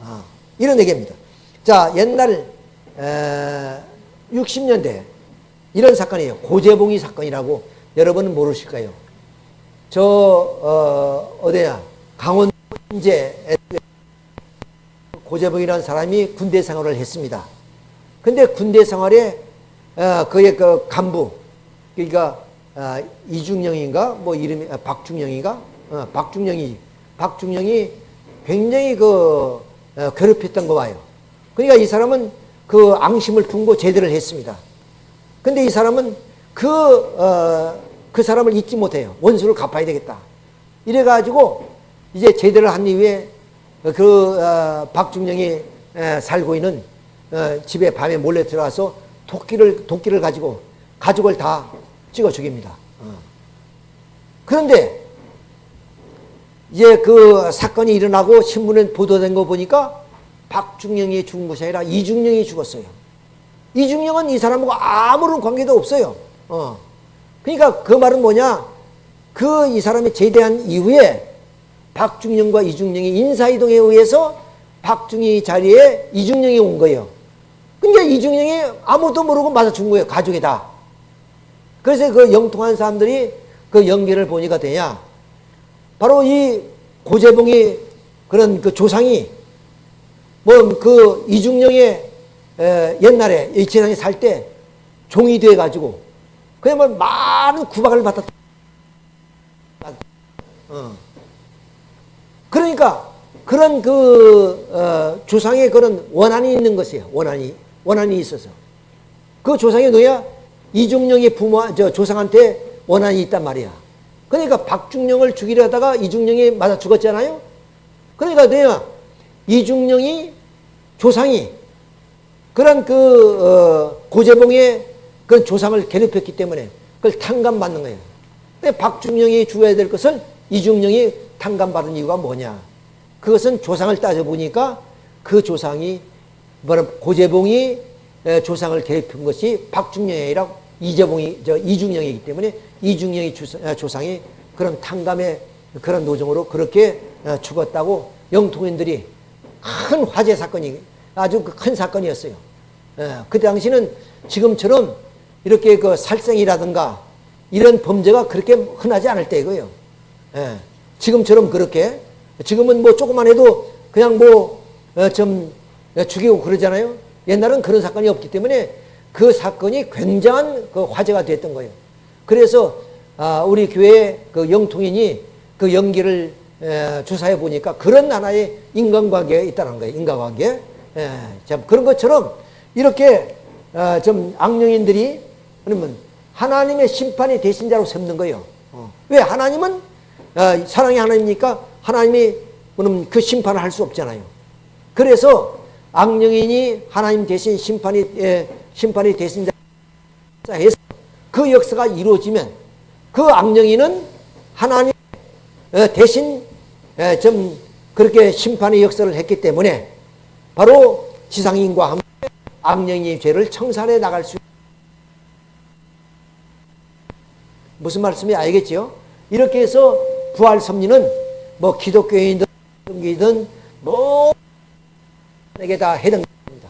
아, 이런 얘기입니다. 자, 옛날 에, 60년대 이런 사건이에요. 고재봉이 사건이라고 여러분은 모르실 거예요. 저 어, 어디야 강원 인제 고재봉이라는 사람이 군대 생활을 했습니다. 근데 군대 생활에 어, 그의 그 간부 그러니까 어, 이중영인가 뭐 이름이 아, 박중영인가 어, 박중영이 박중영이 굉장히 그 어, 괴롭혔던 거 봐요. 그러니까 이 사람은 그 앙심을 품고 제대를 했습니다. 근데 이 사람은 그 어, 그 사람을 잊지 못해요. 원수를 갚아야 되겠다. 이래가지고 이제 제대를 한 이후에 그 어, 박중령이 에, 살고 있는 어, 집에 밤에 몰래 들어와서 도끼를 도끼를 가지고 가족을 다 찍어 죽입니다. 어. 그런데 이제 그 사건이 일어나고 신문에 보도된 거 보니까 박중령이 죽은 것이 아니라 이중령이 죽었어요. 이중령은 이 사람하고 아무런 관계도 없어요. 어. 그러니까 그 말은 뭐냐? 그 이 사람이 제대한 이후에 박중령과 이중령이 인사이동에 의해서 박중희 자리에 이중령이 온 거예요. 근데 이중령이 아무도 모르고 맞아 죽은 거예요. 가족이 다. 그래서 그 영통한 사람들이 그 연결을 보니까 되냐? 바로 이 고재봉이 그런 그 조상이 뭐 그 이중령의 옛날에 이 재상이 살때 종이 돼 가지고 뭐 많은 구박을 받았다. 어. 그러니까 그런 그 어, 조상의 그런 원한이 있는 것이에요. 원한이 원한이 있어서 그 조상이 누야 이중령의 부모 저 조상한테 원한이 있단 말이야. 그러니까 박중령을 죽이려 하다가 이중령이 맞아 죽었잖아요. 그러니까 내가 이중령이 조상이 그런 그 어, 고재봉의 그런 조상을 괴롭혔기 때문에 그걸 탕감받는 거예요. 근데 박중령이 죽어야 될 것을 이중령이 탕감받은 이유가 뭐냐? 그것은 조상을 따져보니까 그 조상이 뭐라 고재봉이 조상을 괴롭힌 것이 박중령이 아니라 이재봉이 저 이중령이기 때문에 이중령이 아, 조상이 그런 탕감의 그런 노정으로 그렇게 어, 죽었다고 영통인들이 큰 화재 사건이 아주 그큰 사건이었어요. 그 당시는 지금처럼 이렇게 그 살생이라든가 이런 범죄가 그렇게 흔하지 않을 때이고요. 지금처럼 그렇게 지금은 뭐 조금만 해도 그냥 뭐좀 어, 죽이고 그러잖아요. 옛날은 그런 사건이 없기 때문에 그 사건이 굉장한 그 화제가 됐던 거예요. 그래서 아, 우리 교회 그 영통인이 그 연기를 조사해 보니까 그런 하나의 인간관계가 있다는 거예요. 인간관계. 참 그런 것처럼 이렇게 어, 좀 악령인들이 그러면 하나님의 심판이 되신 자로 삼는 거예요. 어. 왜 하나님은 어, 사랑의 하나님이니까 하나님이 그럼 그 심판을 할 수 없잖아요. 그래서 악령인이 하나님 대신 심판이 예, 심판이 되신 자 해서 그 역사가 이루어지면 그 악령인은 하나님 어, 대신 예, 좀 그렇게 심판의 역사를 했기 때문에 바로 지상인과 함께 악령의 죄를 청산해 나갈 수 무슨 말씀이 알겠죠? 이렇게 해서 부활 섭리는 뭐 기독교인이든 기든 모에게 다 해당됩니다.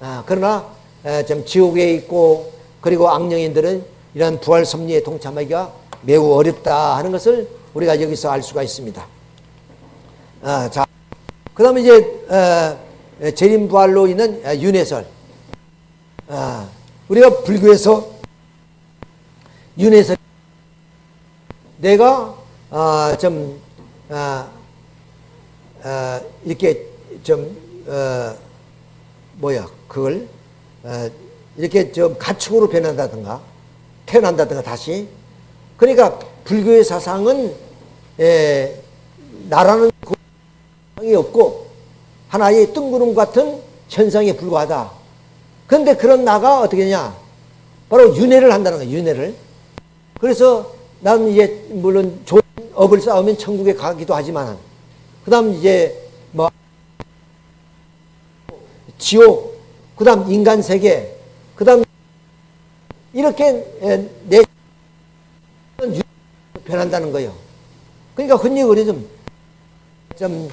아, 그러나 에, 좀 지옥에 있고 그리고 악령인들은 이런 부활 섭리에 동참하기가 매우 어렵다 하는 것을 우리가 여기서 알 수가 있습니다. 아, 자, 그 다음에 이제 어, 재림 부활로 있는 윤회설. 아, 우리가 불교에서 윤회설 내가 어, 좀 어, 어, 이렇게 좀 어, 뭐야 그걸 어, 이렇게 좀 가축으로 변한다든가 태어난다든가 다시 그러니까 불교의 사상은 에, 나라는 현상이 없고 하나의 뜬구름 같은 현상에 불과하다. 그런데 그런 나가 어떻게 되냐? 바로 윤회를 한다는 거예요. 윤회를. 그래서 난 이제 물론 좋은 업을 쌓으면 천국에 가기도 하지만 그 다음 이제 뭐 지옥, 그 다음 인간 세계, 그 다음 이렇게 내 변한다는 거예요. 그러니까 흔히 우리 좀, 좀,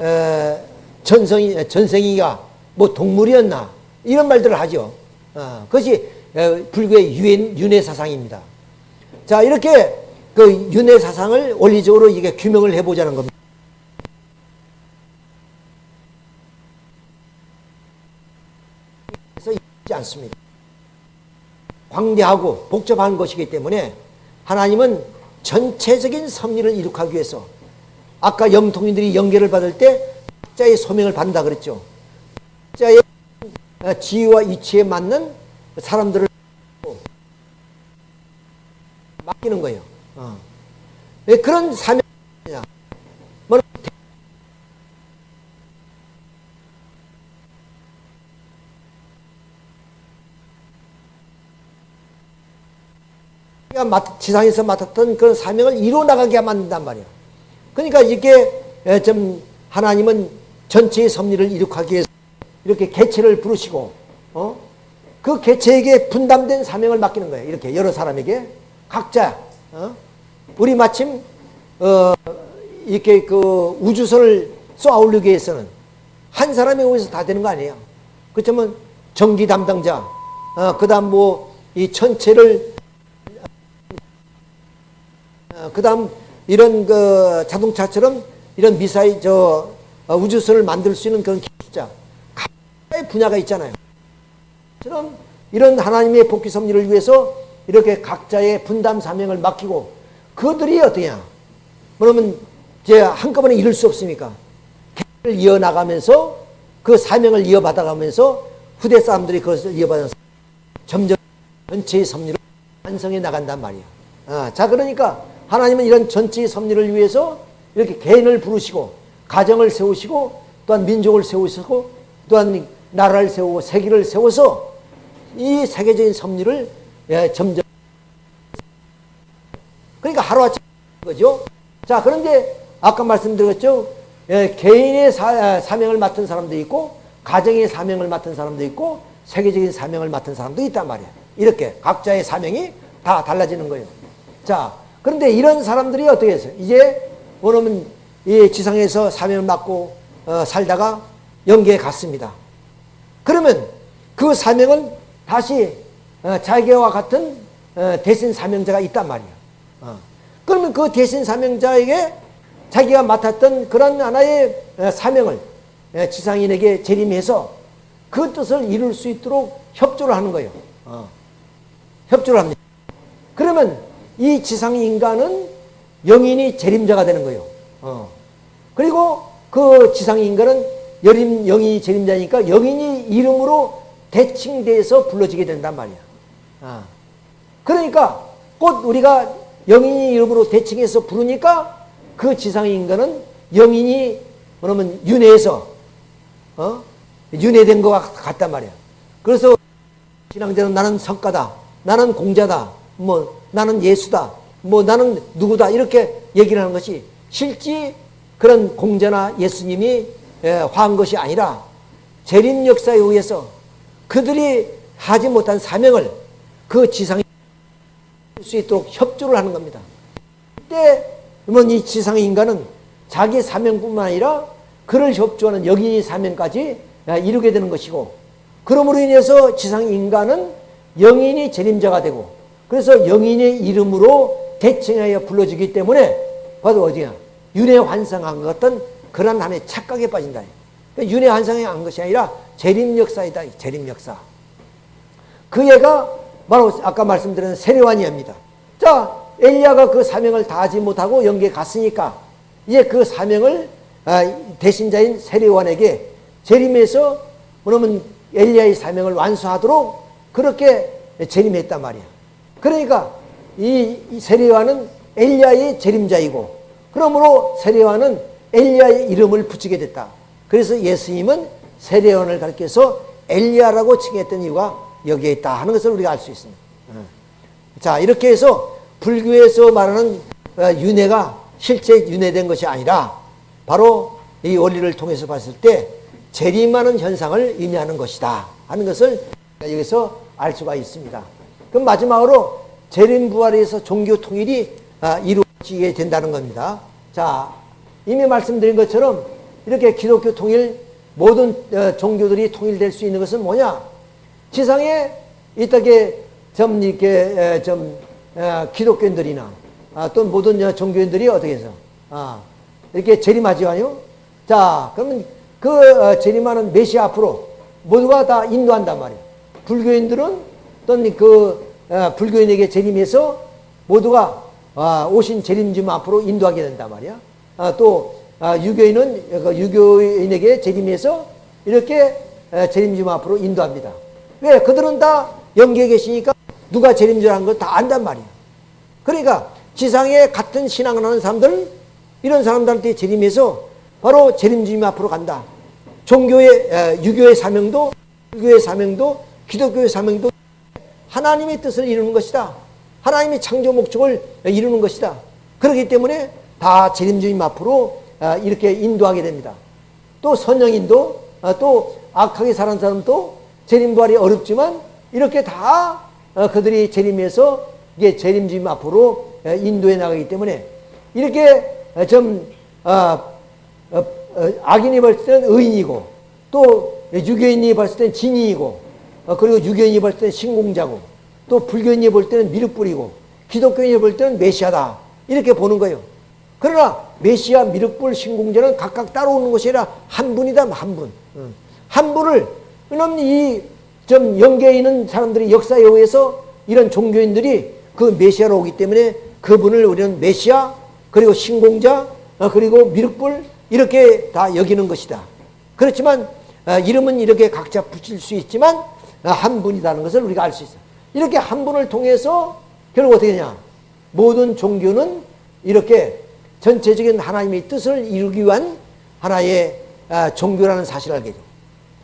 에, 전성이, 전생이가 뭐 동물이었나 이런 말들을 하죠. 어, 그것이 불교의 유엔, 윤회 사상입니다. 자, 이렇게 그 윤회 사상을 원리적으로 이게 규명을 해보자는 겁니다. 그래서 있지 않습니다. 광대하고 복잡한 것이기 때문에 하나님은 전체적인 섭리를 이룩하기 위해서 아까 영통인들이 연계를 받을 때 자의 소명을 받는다 그랬죠. 자의 지위와 이치에 맞는 사람들을 바뀌는 거예요. 어. 왜 그런 사명이냐? 뭐 지상에서 맡았던 그런 사명을 이루어 나가게 만든단 말이에요. 그러니까 이게 좀 하나님은 전체의 섭리를 이룩하기 위해서 이렇게 개체를 부르시고 어? 그 개체에게 분담된 사명을 맡기는 거예요. 이렇게 여러 사람에게 각자 어? 우리 마침 어, 이렇게 그 우주선을 쏘아 올리기 위해서는 한 사람이 오해서 다 되는 거 아니에요. 그렇다면 전기 담당자, 어, 그 다음 뭐 이 천체를 어, 그 다음 이런 그 자동차처럼 이런 미사일 저 어, 우주선을 만들 수 있는 그런 기술자 각자의 분야가 있잖아요. 처럼 이런 하나님의 복귀 섭리를 위해서 이렇게 각자의 분담 사명을 맡기고 그들이 어떠냐? 그러면 이제 한꺼번에 이룰 수 없으니까 계를 이어나가면서 그 사명을 이어받아가면서 후대 사람들이 그것을 이어받아서 점점 전체의 섭리를 완성해 나간단 말이야. 아, 자 그러니까 하나님은 이런 전체의 섭리를 위해서 이렇게 개인을 부르시고 가정을 세우시고 또한 민족을 세우시고 또한 나라를 세우고 세계를 세워서 이 세계적인 섭리를 예, 점점 그러니까 하루아침 거죠. 자 그런데 아까 말씀드렸죠. 예, 개인의 사, 아, 사명을 맡은 사람도 있고 가정의 사명을 맡은 사람도 있고 세계적인 사명을 맡은 사람도 있단 말이에요. 이렇게 각자의 사명이 다 달라지는 거예요. 자 그런데 이런 사람들이 어떻게 했어요? 이제 원어는 이 지상에서 사명을 맡고 어, 살다가 영계에 갔습니다. 그러면 그 사명은 다시 어, 자기와 같은 어, 대신 사명자가 있단 말이에요. 어. 그러면 그 대신 사명자에게 자기가 맡았던 그런 하나의 어, 사명을 어, 지상인에게 재림해서 그 뜻을 이룰 수 있도록 협조를 하는 거예요. 어. 협조를 합니다. 그러면 이 지상 인간은 영인이 재림자가 되는 거예요. 어. 그리고 그 지상 인간은 여림 영인이 재림자니까 영인이 이름으로 대칭돼서 불러지게 된단 말이야. 아. 그러니까 곧 우리가 영인이 이름으로 대칭해서 부르니까 그 지상 인간은 영인이 그러면 윤회해서 어? 윤회된 것 같단 말이야. 그래서 신앙자는 나는 성가다, 나는 공자다, 뭐 나는 예수다, 뭐 나는 누구다 이렇게 얘기를 하는 것이 실제 그런 공자나 예수님이 화한 것이 아니라 재림 역사에 의해서 그들이 하지 못한 사명을 그 지상에 수 있도록 협조를 하는 겁니다. 그때 이 지상의 인간은 자기 사명뿐만 아니라 그를 협조하는 여기 사명까지 이루게 되는 것이고 그러므로 인해서 지상 인간은 영인이 재림자가 되고 그래서 영인의 이름으로 대칭하여 불러주기 때문에 바로 어디야 윤회 환상한 것 같은 그런 한의 착각에 빠진다. 그러니까 윤회 환상한 것이 아니라 재림 역사이다. 재림 역사. 그 애가 바로 아까 말씀드린 세례관이옵니다. 자, 엘리야가 그 사명을 다하지 못하고 영계에 갔으니까 이제 그 사명을 아, 대신자인 세례관에게 재림해서 그러면 엘리야의 사명을 완수하도록 그렇게 재림했단 말이야. 그러니까 이 세례관은 엘리야의 재림자이고 그러므로 세례관은 엘리야의 이름을 붙이게 됐다. 그래서 예수님은 세례원을 가르쳐서 엘리야라고 칭했던 이유가 여기에 있다 하는 것을 우리가 알 수 있습니다. 어. 자 이렇게 해서 불교에서 말하는 어, 윤회가 실제 윤회된 것이 아니라 바로 이 원리를 통해서 봤을 때 재림하는 현상을 의미하는 것이다 하는 것을 여기서 알 수가 있습니다. 그럼 마지막으로 재림 부활에서 종교 통일이 아, 이루어지게 된다는 겁니다. 자 이미 말씀드린 것처럼 이렇게 기독교 통일 모든 어, 종교들이 통일될 수 있는 것은 뭐냐? 지상에 이따게 좀 이렇게 좀 어, 기독교인들이나 아, 또 모든 종교인들이 어떻게 해서 아, 이렇게 재림하지요. 자, 그러면 그 어, 재림하는 메시 앞으로 모두가 다 인도한단 말이에요. 불교인들은 또는 그 불교인에게 재림해서 모두가 아, 오신 재림주 앞으로 인도하게 된단 말이야. 또 유교인은 그 유교인에게 재림해서 이렇게 재림주 앞으로 인도합니다. 왜? 그들은 다 영계에 계시니까 누가 재림주라는 걸 다 안단 말이야. 그러니까 지상에 같은 신앙을 하는 사람들 이런 사람들한테 재림해서 바로 재림 주님 앞으로 간다. 종교의 에, 유교의 사명도 유교의 사명도 기독교의 사명도 하나님의 뜻을 이루는 것이다. 하나님의 창조 목적을 이루는 것이다. 그렇기 때문에 다 재림 주님 앞으로 아, 이렇게 인도하게 됩니다. 또 선영인도 아, 또 악하게 사는 사람도 재림 부활이 어렵지만 이렇게 다 어, 그들이 재림해서 이게 재림 주님 앞으로 인도해 나가기 때문에 이렇게 좀 아, 어, 어, 악인이 봤을 때는 의인이고 또 유교인이 봤을 때는 진이이고 그리고 유교인이 봤을 때는 신공자고 또 불교인이 볼 때는 미륵불이고 기독교인이 볼 때는 메시아다 이렇게 보는 거예요. 그러나 메시아, 미륵불, 신공자는 각각 따라오는 것이 아니라 한 분이다 한 분. 한 분을 그럼 이좀 연계에 있는 사람들이 역사에 의해서 이런 종교인들이 그 메시아로 오기 때문에 그분을 우리는 메시아 그리고 신공자 어, 그리고 미륵불 이렇게 다 여기는 것이다. 그렇지만 어, 이름은 이렇게 각자 붙일 수 있지만 어, 한 분이라는 것을 우리가 알 수 있어. 이렇게 한 분을 통해서 결국 어떻게 되냐? 모든 종교는 이렇게 전체적인 하나님의 뜻을 이루기 위한 하나의 종교라는 사실을 알게 돼요.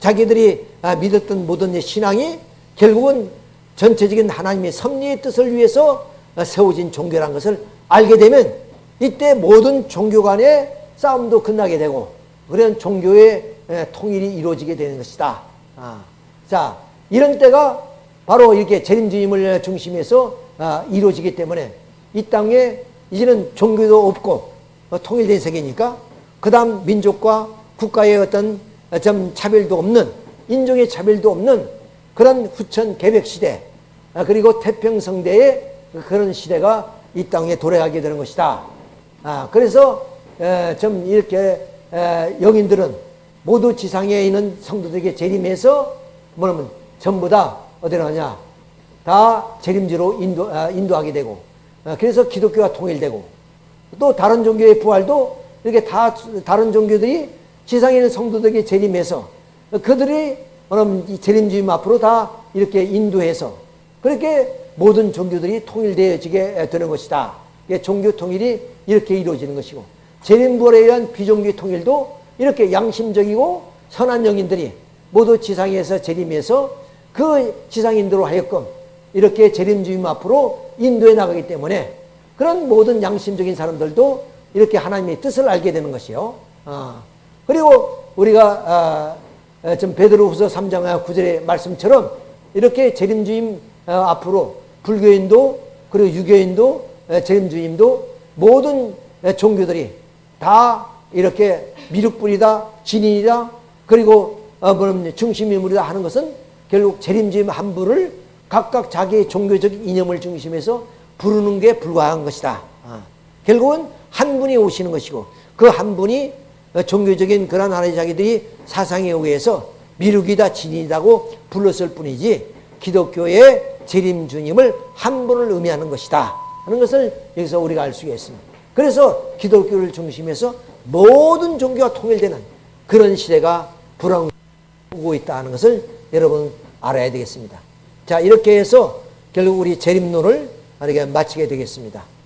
자기들이 믿었던 모든 신앙이 결국은 전체적인 하나님의 섭리의 뜻을 위해서 세워진 종교라는 것을 알게 되면 이때 모든 종교 간의 싸움도 끝나게 되고 그런 종교의 통일이 이루어지게 되는 것이다. 아, 자 이런 때가 바로 이렇게 재림주임을 중심해서 아, 이루어지기 때문에 이 땅에 이제는 종교도 없고 어, 통일된 세계니까 그 다음 민족과 국가의 어떤 좀 차별도 없는 인종의 차별도 없는 그런 후천 개벽 시대 아, 그리고 태평성대의 그런 시대가 이 땅에 도래하게 되는 것이다. 아, 그래서 좀 이렇게 영인들은 모두 지상에 있는 성도들에게 재림해서 뭐냐면 전부 다 어디로 가냐 다 재림지로 인도, 아, 인도하게 되고 아, 그래서 기독교가 통일되고 또 다른 종교의 부활도 이렇게 다 다른 종교들이 지상에 있는 성도들에게 재림해서 그들이 뭐냐면 재림주임 앞으로 다 이렇게 인도해서 그렇게 모든 종교들이 통일되어지게 되는 것이다. 종교 통일이 이렇게 이루어지는 것이고 재림부활에 의한 비종교 통일도 이렇게 양심적이고 선한 영인들이 모두 지상에서 재림해서 그 지상인들로 하여금 이렇게 재림주임 앞으로 인도해 나가기 때문에 그런 모든 양심적인 사람들도 이렇게 하나님의 뜻을 알게 되는 것이요. 어. 그리고 우리가 어, 좀 베드로후서 3장 9절의 말씀처럼 이렇게 재림주임 어, 앞으로 불교인도 그리고 유교인도 재림주임도 모든 종교들이 다 이렇게 미륵불이다 진인이다 그리고 중심인물이다 하는 것은 결국 재림주임 한 분을 각각 자기의 종교적 이념을 중심해서 부르는 게 불과한 것이다. 아, 결국은 한 분이 오시는 것이고 그 한 분이 종교적인 그런 하나의 자기들이 사상에 의해서 미륵이다 진이다고 불렀을 뿐이지 기독교의 재림 주님을 한 분을 의미하는 것이다 하는 것을 여기서 우리가 알 수가 있습니다. 그래서 기독교를 중심해서 모든 종교가 통일되는 그런 시대가 불황오고 있다는 것을 여러분 알아야 되겠습니다. 자 이렇게 해서 결국 우리 재림론을 마치게 되겠습니다.